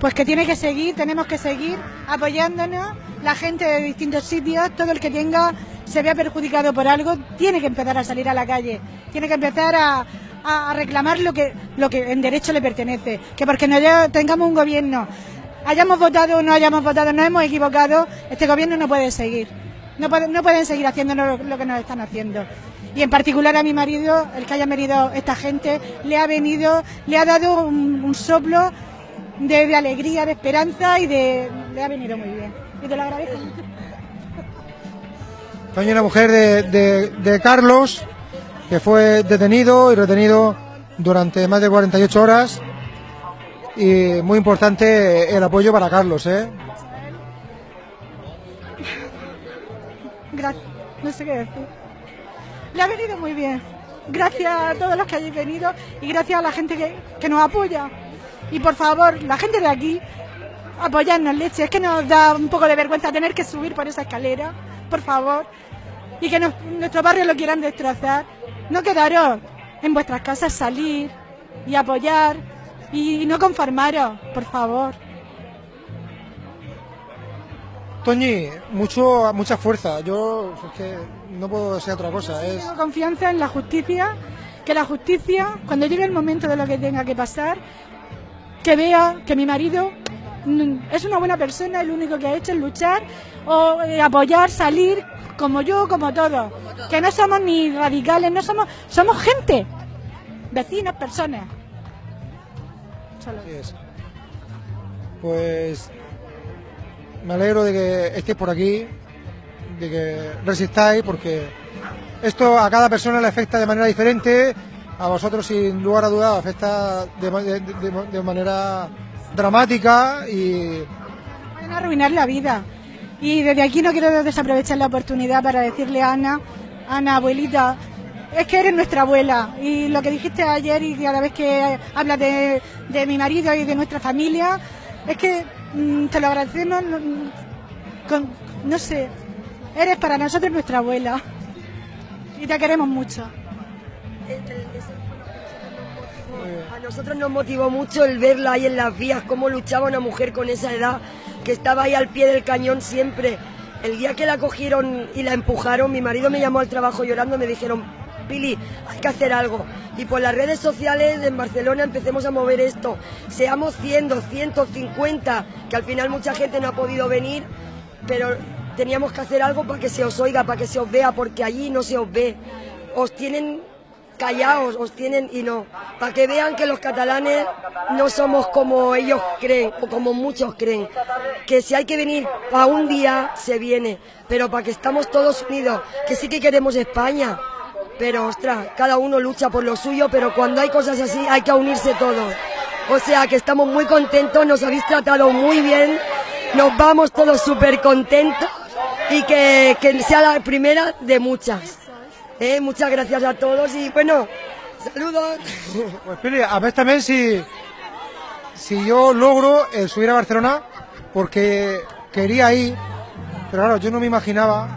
Pues que tiene que seguir, tenemos que seguir apoyándonos. La gente de distintos sitios, todo el que tenga, se vea perjudicado por algo, tiene que empezar a salir a la calle. Tiene que empezar a, a- reclamar lo que, lo que en derecho le pertenece. Que porque no tengamos un gobierno, hayamos votado o no hayamos votado, nos hemos equivocado, este gobierno no puede seguir. No, puede- no pueden seguir haciéndonos lo, lo que nos están haciendo. Y en particular a mi marido, el que haya venido esta gente, le ha venido, le ha dado un, un soplo de, de alegría, de esperanza y de, le ha venido muy bien. Y te lo agradezco. Toñi, la mujer de, de- de Carlos, que fue detenido y retenido durante más de 48 horas. Y muy importante el apoyo para Carlos, ¿eh? Gracias. No sé qué decir. Le ha venido muy bien. Gracias a todos los que hayáis venido y gracias a la gente que, que nos apoya. Y por favor, la gente de aquí, apoyarnos, leche. Es que nos da un poco de vergüenza tener que subir por esa escalera, por favor. Y que nos- nuestro barrio lo quieran destrozar. No quedaros en vuestras casas, salir y apoyar y no conformaros, por favor. Toñi, mucho, mucha fuerza. Yo es que no puedo ser otra cosa. Es Tengo confianza en la justicia, que la justicia, cuando llegue el momento de lo que tenga que pasar, que vea que mi marido es una buena persona, y lo único que ha hecho es luchar o eh, apoyar, salir, como yo, como todos. Que no somos ni radicales, no somos, somos gente, vecinos, personas. Solo. Así es. Pues me alegro de que estéis por aquí, de que resistáis, porque esto a cada persona le afecta de manera diferente, a vosotros sin lugar a dudas afecta de, ma- de- de- de manera dramática y pueden arruinar la vida. Y desde aquí no quiero desaprovechar la oportunidad para decirle a Ana, Ana, abuelita, es que eres nuestra abuela. Y lo que dijiste ayer y cada vez que hablas de, de mi marido y de nuestra familia, es que mm, te lo agradecemos, mm, con- no sé, eres para nosotros nuestra abuela. Y te queremos mucho. A nosotros nos motivó mucho el verla ahí en las vías, cómo luchaba una mujer con esa edad, que estaba ahí al pie del cañón siempre. El día que la cogieron y la empujaron, mi marido me llamó al trabajo llorando, me dijeron, Pili, hay que hacer algo. Y por las redes sociales en Barcelona empecemos a mover esto. Seamos 100, 200, 50, que al final mucha gente no ha podido venir, pero teníamos que hacer algo para que se os oiga, para que se os vea, porque allí no se os ve. Os tienen callaos, os tienen y no. Para que vean que los catalanes no somos como ellos creen o como muchos creen. Que si hay que venir para un día, se viene. Pero para que estamos todos unidos, que sí que queremos España. Pero ostras, cada uno lucha por lo suyo, pero cuando hay cosas así hay que unirse todos. O sea que estamos muy contentos, nos habéis tratado muy bien, nos vamos todos súper contentos y que, que sea la primera de muchas. Eh, muchas gracias a todos y bueno, saludos. Pues Pili, a ver también si, si yo logro el subir a Barcelona, porque quería ir, pero claro, yo no me imaginaba,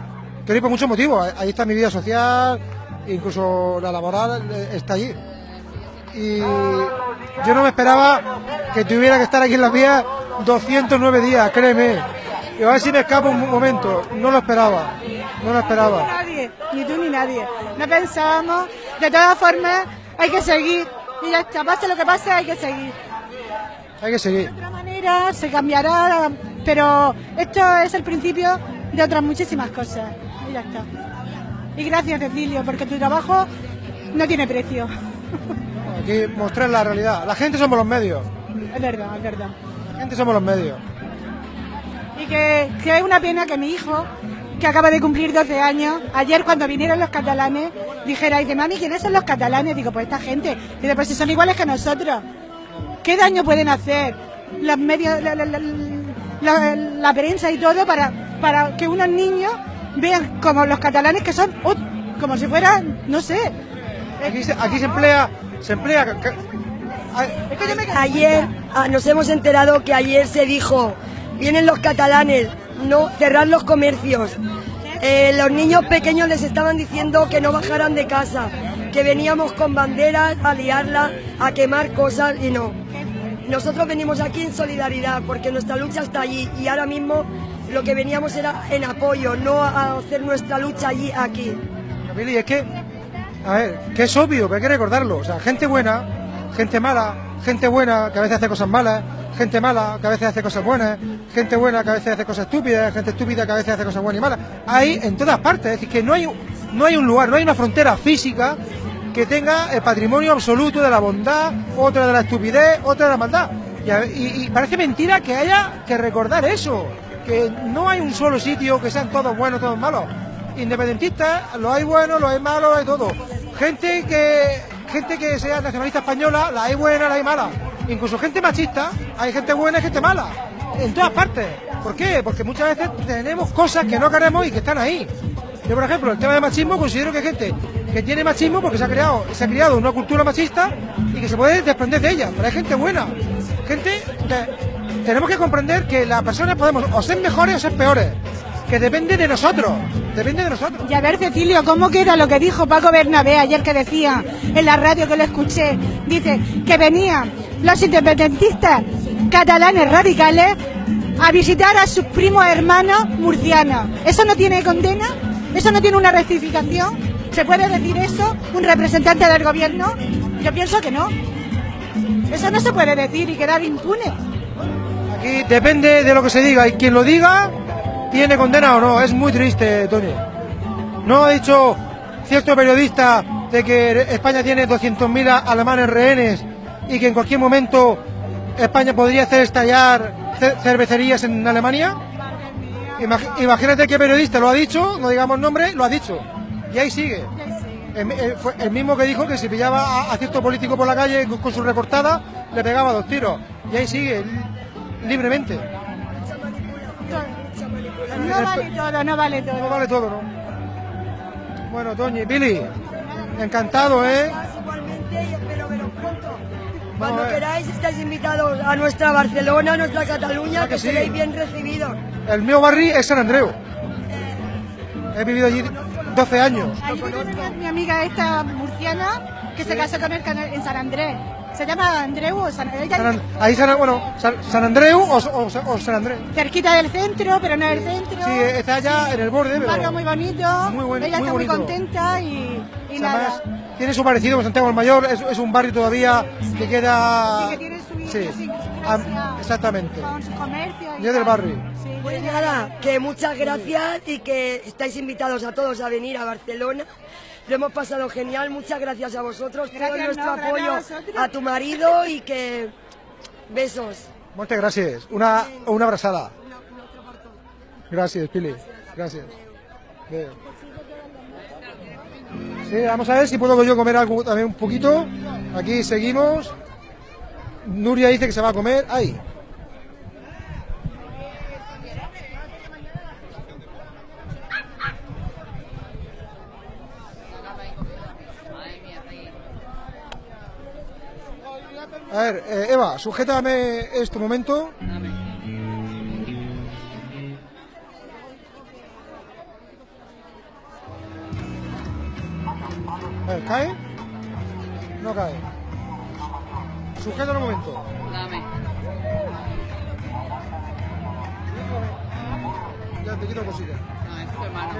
quería ir por muchos motivos, ahí está mi vida social, incluso la laboral eh, está allí. Y yo no me esperaba que tuviera que estar aquí en las vías 209 días, créeme. Y a ver si me escapo un momento, no lo esperaba, no lo esperaba. Nadie, ni tú ni nadie. No pensábamos, de todas formas, hay que seguir. Y ya está, pase lo que pase, hay que seguir. Hay que seguir. De otra manera se cambiará, pero esto es el principio de otras muchísimas cosas. Y ya está. Y gracias, Cecilio, porque tu trabajo no tiene precio. Aquí mostrar la realidad. La gente somos los medios. Es verdad, es verdad. La gente somos los medios. Y que, que es una pena que mi hijo, que acaba de cumplir 12 años, ayer cuando vinieron los catalanes, dijera, dice, mami, ¿quiénes son los catalanes? Digo, pues esta gente. Dice, pues si son iguales que nosotros. ¿Qué daño pueden hacer los medios, la, la- la- la- la prensa y todo para, para que unos niños vean como los catalanes que son como si fueran, no sé. Aquí se, aquí se emplea, se emplea. ca- ca- Es que yo me Ayer ah, nos hemos enterado que ayer se dijo, vienen los catalanes, no cerrar los comercios. Eh, los niños pequeños les estaban diciendo que no bajaran de casa, que veníamos con banderas a liarla, a quemar cosas y no. Nosotros venimos aquí en solidaridad porque nuestra lucha está allí y ahora mismo lo que veníamos era en apoyo, no a hacer nuestra lucha allí, aquí. Billy, es que, a ver, que es obvio, pero hay que recordarlo. O sea, gente buena, gente mala, gente buena que a veces hace cosas malas, gente mala que a veces hace cosas buenas, gente buena que a veces hace cosas estúpidas, gente estúpida que a veces hace cosas buenas y malas. Hay en todas partes, es decir, que no hay, no hay un lugar, no hay una frontera física que tenga el patrimonio absoluto de la bondad, otra de la estupidez, otra de la maldad. Y, parece mentira que haya que recordar eso, que no hay un solo sitio que sean todos buenos, todos malos. Independentistas, los hay buenos, los hay malos, los hay todo. Gente que gente que sea nacionalista española, la hay buena, la hay mala. Incluso gente machista, hay gente buena y gente mala. En todas partes. ¿Por qué? Porque muchas veces tenemos cosas que no queremos y que están ahí. Yo, por ejemplo, el tema del machismo, considero que hay gente que tiene machismo porque se ha creado, se ha una cultura machista y que se puede desprender de ella. Pero hay gente buena. Gente que tenemos que comprender que las personas podemos o ser mejores o ser peores. Que depende de nosotros. Depende de nosotros. Y a ver, Cecilio, ¿cómo queda lo que dijo Paco Bernabé ayer que decía en la radio que lo escuché? Dice que venían los independentistas catalanes radicales a visitar a sus primos hermanos murcianos. ¿Eso no tiene condena? ¿Eso no tiene una rectificación? ¿Se puede decir eso un representante del gobierno? Yo pienso que no. Eso no se puede decir y quedar impune. Aquí depende de lo que se diga y quien lo diga tiene condena o no. Es muy triste, Tony. No ha dicho cierto periodista de que España tiene 200.000 a- alemanes rehenes y que en cualquier momento España podría hacer estallar ce- cervecerías en Alemania. Imag- imagínate qué periodista lo ha dicho, no digamos nombre, lo ha dicho. Y ahí sigue. El, el- fue el mismo que dijo que si pillaba a, a cierto político por la calle con, con su recortada, le pegaba dos tiros. Y ahí sigue, li- libremente. No vale todo, no vale todo. No vale todo, ¿no? Bueno, Toñi, Billy, encantado, ¿eh? Cuando ver. queráis estáis invitados a nuestra Barcelona, a nuestra Cataluña, Ah, que que sí. seréis bien recibidos. El mío barri es San Andreu. He vivido allí 12 años. Allí tengo mi amiga esta murciana que se casó con él en San Andrés. ¿Se llama Andreu o San ella San An- ahí San, bueno, San, San Andreu o, o- o San Andreu. Cerquita del centro, pero no del centro. Sí, está allá en el borde, Un pero... barrio muy bonito. Muy buen- ella muy está muy contenta y, y Además, nada. tiene su parecido con Santiago el Mayor, es, es un barrio todavía que queda... Sí, que tiene su Sí, idiosincrasia am- exactamente. con su comercio. y Yo del barrio. Sí, Pues nada, que muchas gracias y que estáis invitados a todos a venir a Barcelona. Lo hemos pasado genial, muchas gracias a vosotros, todo Gracias, nuestro no, gracias apoyo a tu marido y que besos. Muchas gracias. Una, una abrazada. Gracias, Pili. Gracias. Sí, vamos a ver si puedo yo comer algo también un poquito. Aquí seguimos. Nuria dice que se va a comer. ¡Ay! A ver, eh, Eva, sujétame este momento. A ver, ¿cae? No cae. Sujétalo un momento. Dame. Ya te quito cosita. No, es tu hermano.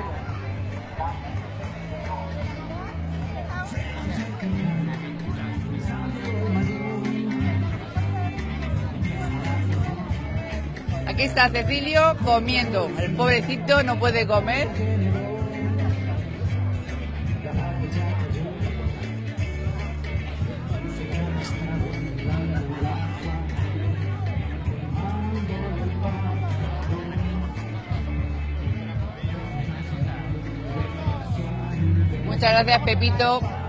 Aquí está Cecilio comiendo. El pobrecito no puede comer. Muchas gracias, Pepito.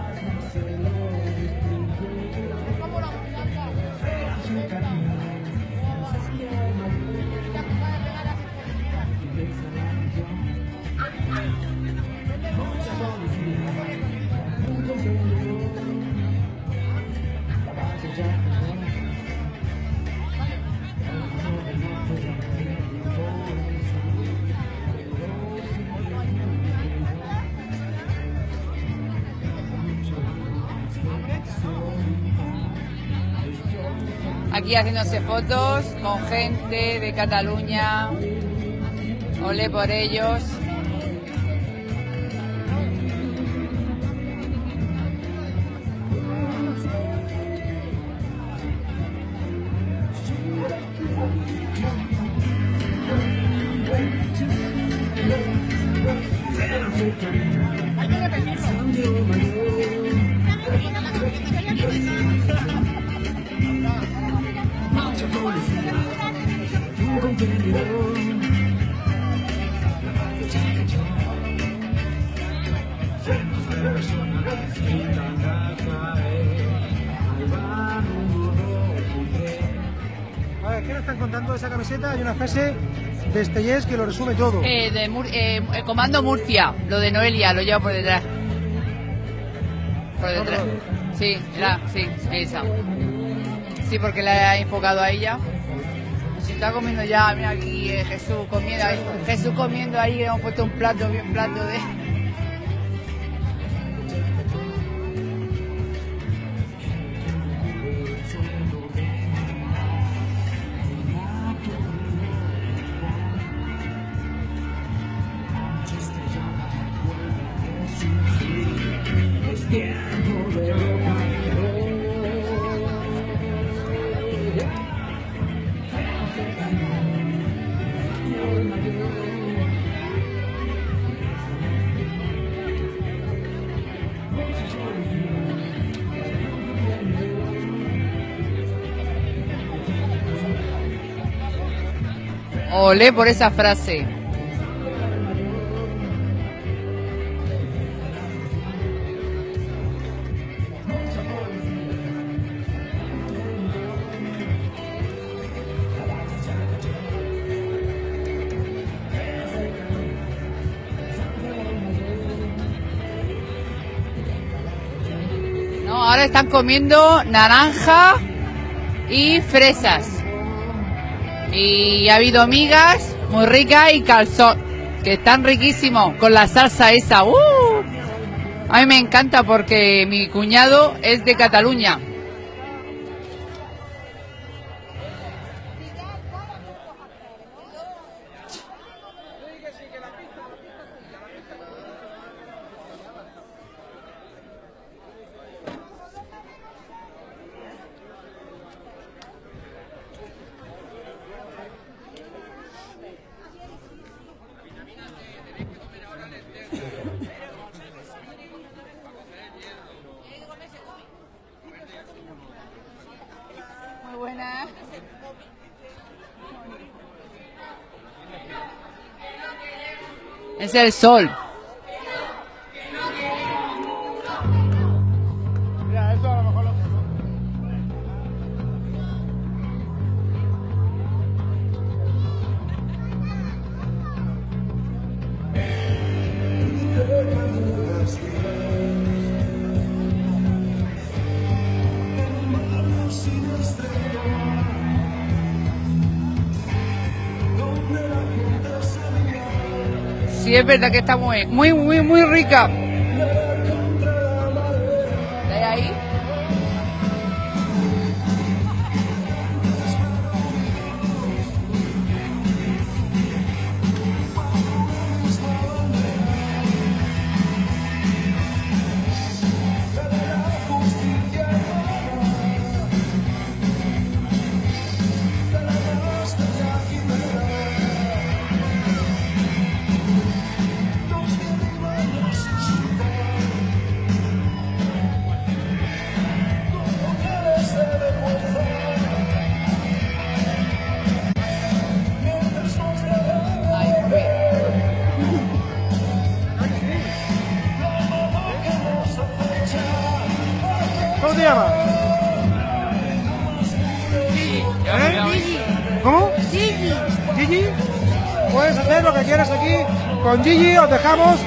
Haciéndose fotos con gente de Cataluña. Ole por ellos. Estellés que lo resume todo. Eh, de Mur- eh, el comando Murcia, lo de Noelia, lo lleva por detrás. Por detrás. Sí, la, sí, esa. Sí, porque la ha enfocado a ella. Se está comiendo ya, mira aquí eh, Jesús comiendo ahí. Jesús comiendo ahí, hemos puesto un plato, bien plato de. Por esa frase. No, ahora están comiendo naranja y fresas. Y ha habido migas muy ricas y calzón, que están riquísimos, con la salsa esa. ¡Uh! A mí me encanta porque mi cuñado es de Cataluña. Es el sol. Es verdad que está muy, muy, muy, muy rica. Dejamos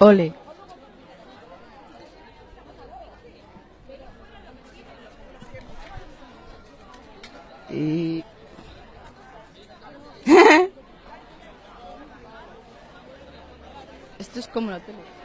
Ole. Y... Esto es como la tele.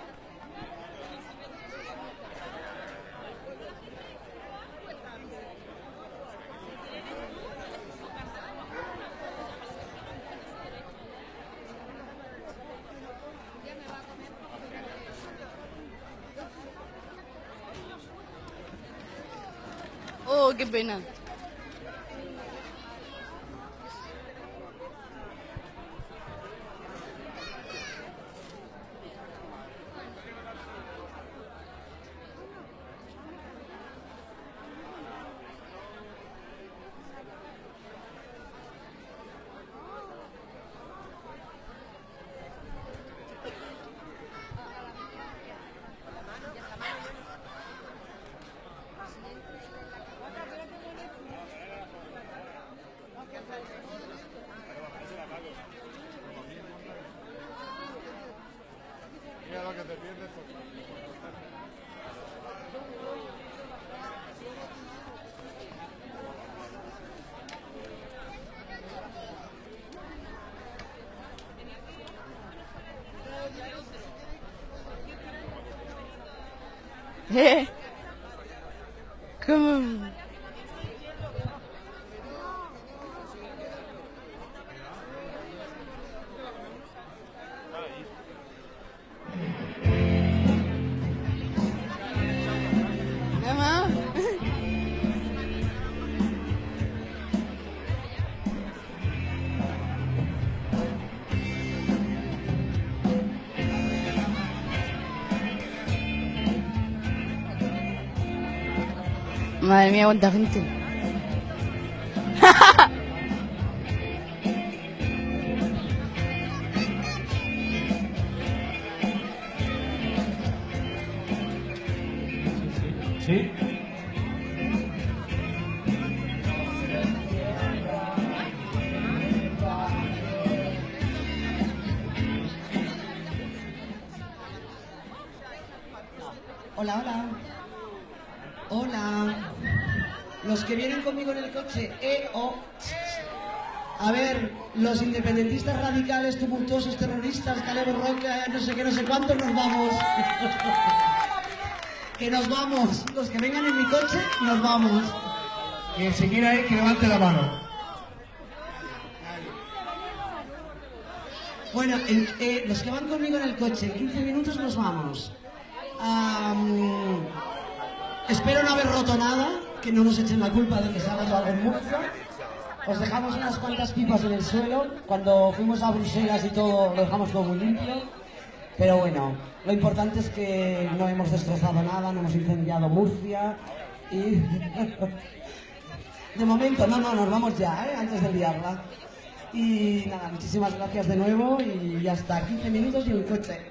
Madre mía, tumultuosos, terroristas, Calebo Roca, no sé qué, no sé cuántos, nos vamos. que nos vamos. Los que vengan en mi coche, nos vamos. Quien se quiera ir, que levante la mano. Bueno, en- eh, los que van conmigo en el coche, en 15 minutos nos vamos. Am, espero no haber roto nada, que no nos echen la culpa de que se ha roto algo en Murcia. Os dejamos unas cuantas pipas en el suelo. Cuando fuimos a Bruselas y todo, lo dejamos todo muy limpio. Pero bueno, lo importante es que no hemos destrozado nada, no hemos incendiado Murcia y... De momento, no, no, nos vamos ya, ¿eh? antes de liarla. Y nada, muchísimas gracias de nuevo y ya está, 15 minutos y un coche.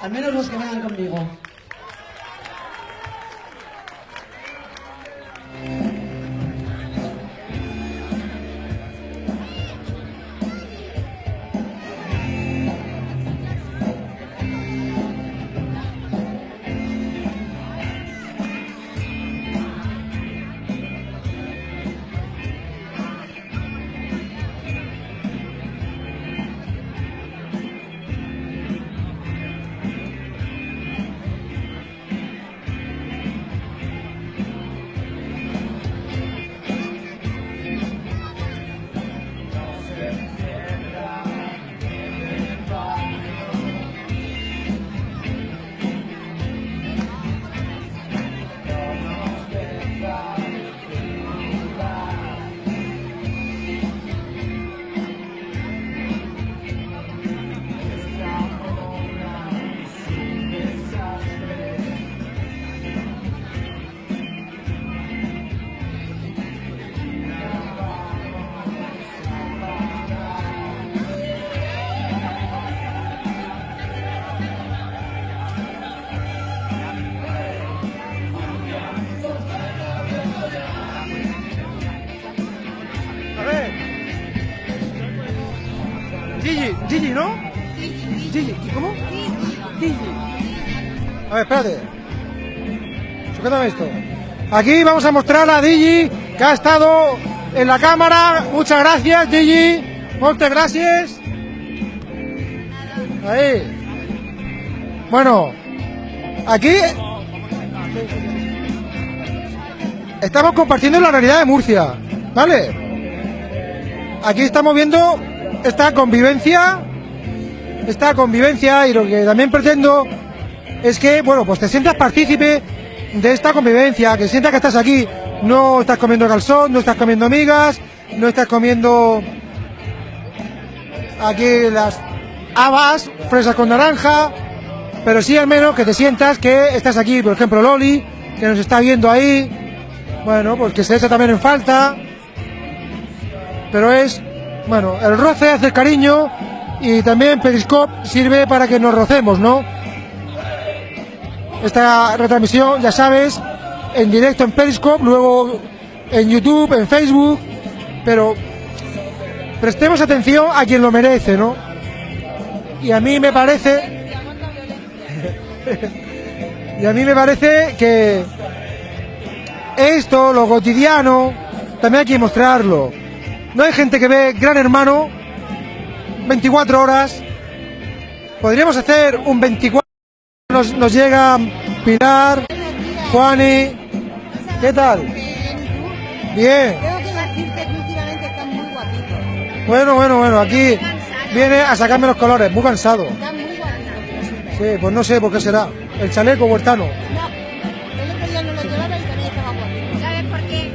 Al menos los que vengan conmigo. A ver, espérate. Esto. Aquí vamos a mostrar a Digi, que ha estado en la cámara. Muchas gracias, Gigi. Muchas gracias. Ahí. Bueno, aquí estamos compartiendo la realidad de Murcia, ¿vale? Aquí estamos viendo esta convivencia, esta convivencia y lo que también pretendo es que, bueno, pues te sientas partícipe de esta convivencia, que sientas que estás aquí, no estás comiendo calzón, no estás comiendo migas, no estás comiendo aquí las habas, fresas con naranja, pero sí al menos que te sientas que estás aquí, por ejemplo Loli, que nos está viendo ahí, bueno, pues que se echa también en falta, pero es, bueno, el roce hace cariño y también Periscope sirve para que nos rocemos, ¿no? Esta retransmisión, ya sabes, en directo en Periscope, luego en YouTube, en Facebook, pero prestemos atención a quien lo merece, ¿no? Y a mí me parece, y a mí me parece que esto, lo cotidiano, también hay que mostrarlo. No hay gente que ve Gran Hermano 24 horas. Podríamos hacer un 24. Nos, nos llega Pilar, Juani. ¿Qué tal? Bien. Tengo que decirte que últimamente estás muy guapito. Bueno, bueno, bueno. Aquí viene a sacarme los colores. Muy cansado. Muy. Sí, pues no sé por qué será. El chaleco huertano. El otro día no lo llevaba y también estaba guapito. ¿Sabes por qué?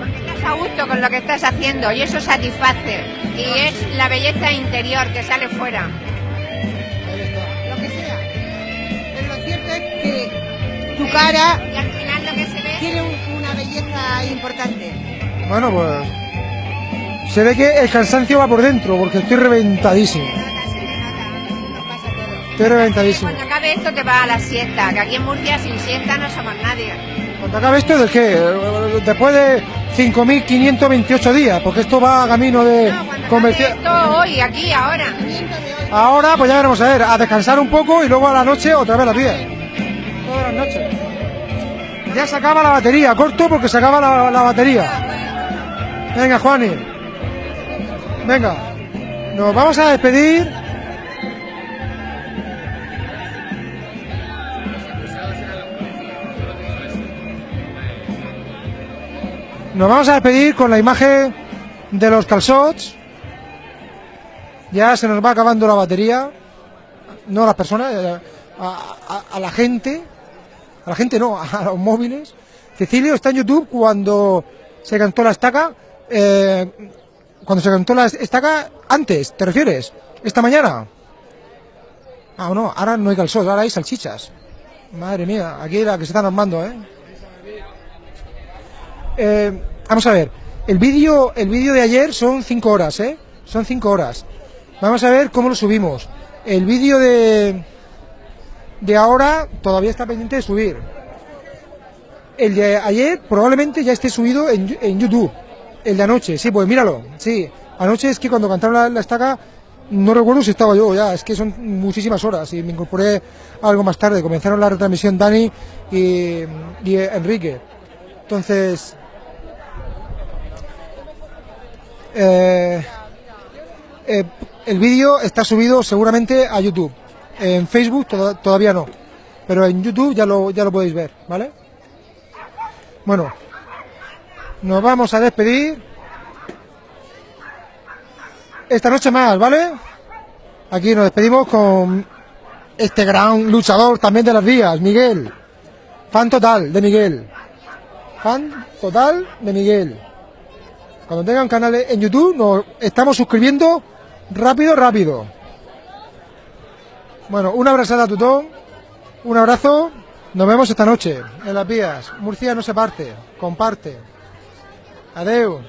Porque estás a gusto con lo que estás haciendo y eso satisface. Y es la belleza interior que sale fuera. Tu cara Y al final lo que se ve tiene un- una belleza importante. Bueno, pues. Se ve que el cansancio va por dentro, porque estoy reventadísimo. Estoy reventadísimo. cuando acabe esto te vas a la siesta, que aquí en Murcia sin siesta no somos nadie. Cuando acabe esto, ¿de qué? Después de 5.528 días, porque esto va a camino de comercial. Esto hoy, aquí, ahora. Ahora, pues ya veremos a ver, a descansar un poco y luego a la noche otra vez las 10. Todas noches. Ya se acaba la batería, corto porque se acaba la, batería. Venga, Juani. Venga. Nos vamos a despedir. Nos vamos a despedir con la imagen de los calzots. Ya se nos va acabando la batería. No a las personas, a la gente. A la gente no, a los móviles. Cecilio está en YouTube cuando se cantó la estaca. eh, cuando se cantó la estaca antes, ¿te refieres? ¿Esta mañana? Ah, no, ahora no hay calzón, ahora hay salchichas. Madre mía, aquí la que se están armando, ¿eh? Eh, vamos a ver, el vídeo el vídeo de ayer son 5 horas, ¿eh? Son 5 horas. Vamos a ver cómo lo subimos. El vídeo de de ahora todavía está pendiente de subir. El de ayer probablemente ya esté subido en, en YouTube. El de anoche, sí, pues míralo. Sí, anoche es que cuando cantaron la, estaca no recuerdo si estaba yo ya, es que son muchísimas horas y me incorporé algo más tarde. Comenzaron la retransmisión Dani y, y Enrique. Entonces, eh, eh, el vídeo está subido seguramente a YouTube. En Facebook toda- todavía no, pero en YouTube ya lo, ya lo podéis ver, ¿vale? Bueno, nos vamos a despedir. Esta noche más, ¿vale? Aquí nos despedimos con este gran luchador también de las vías, Miguel. Fan total de Miguel. Fan total de Miguel. Cuando tengan canales en YouTube nos estamos suscribiendo rápido, rápido. Bueno, una abrazada a Tutón, un abrazo, nos vemos esta noche en las vías. Murcia no se parte, comparte. Adeu.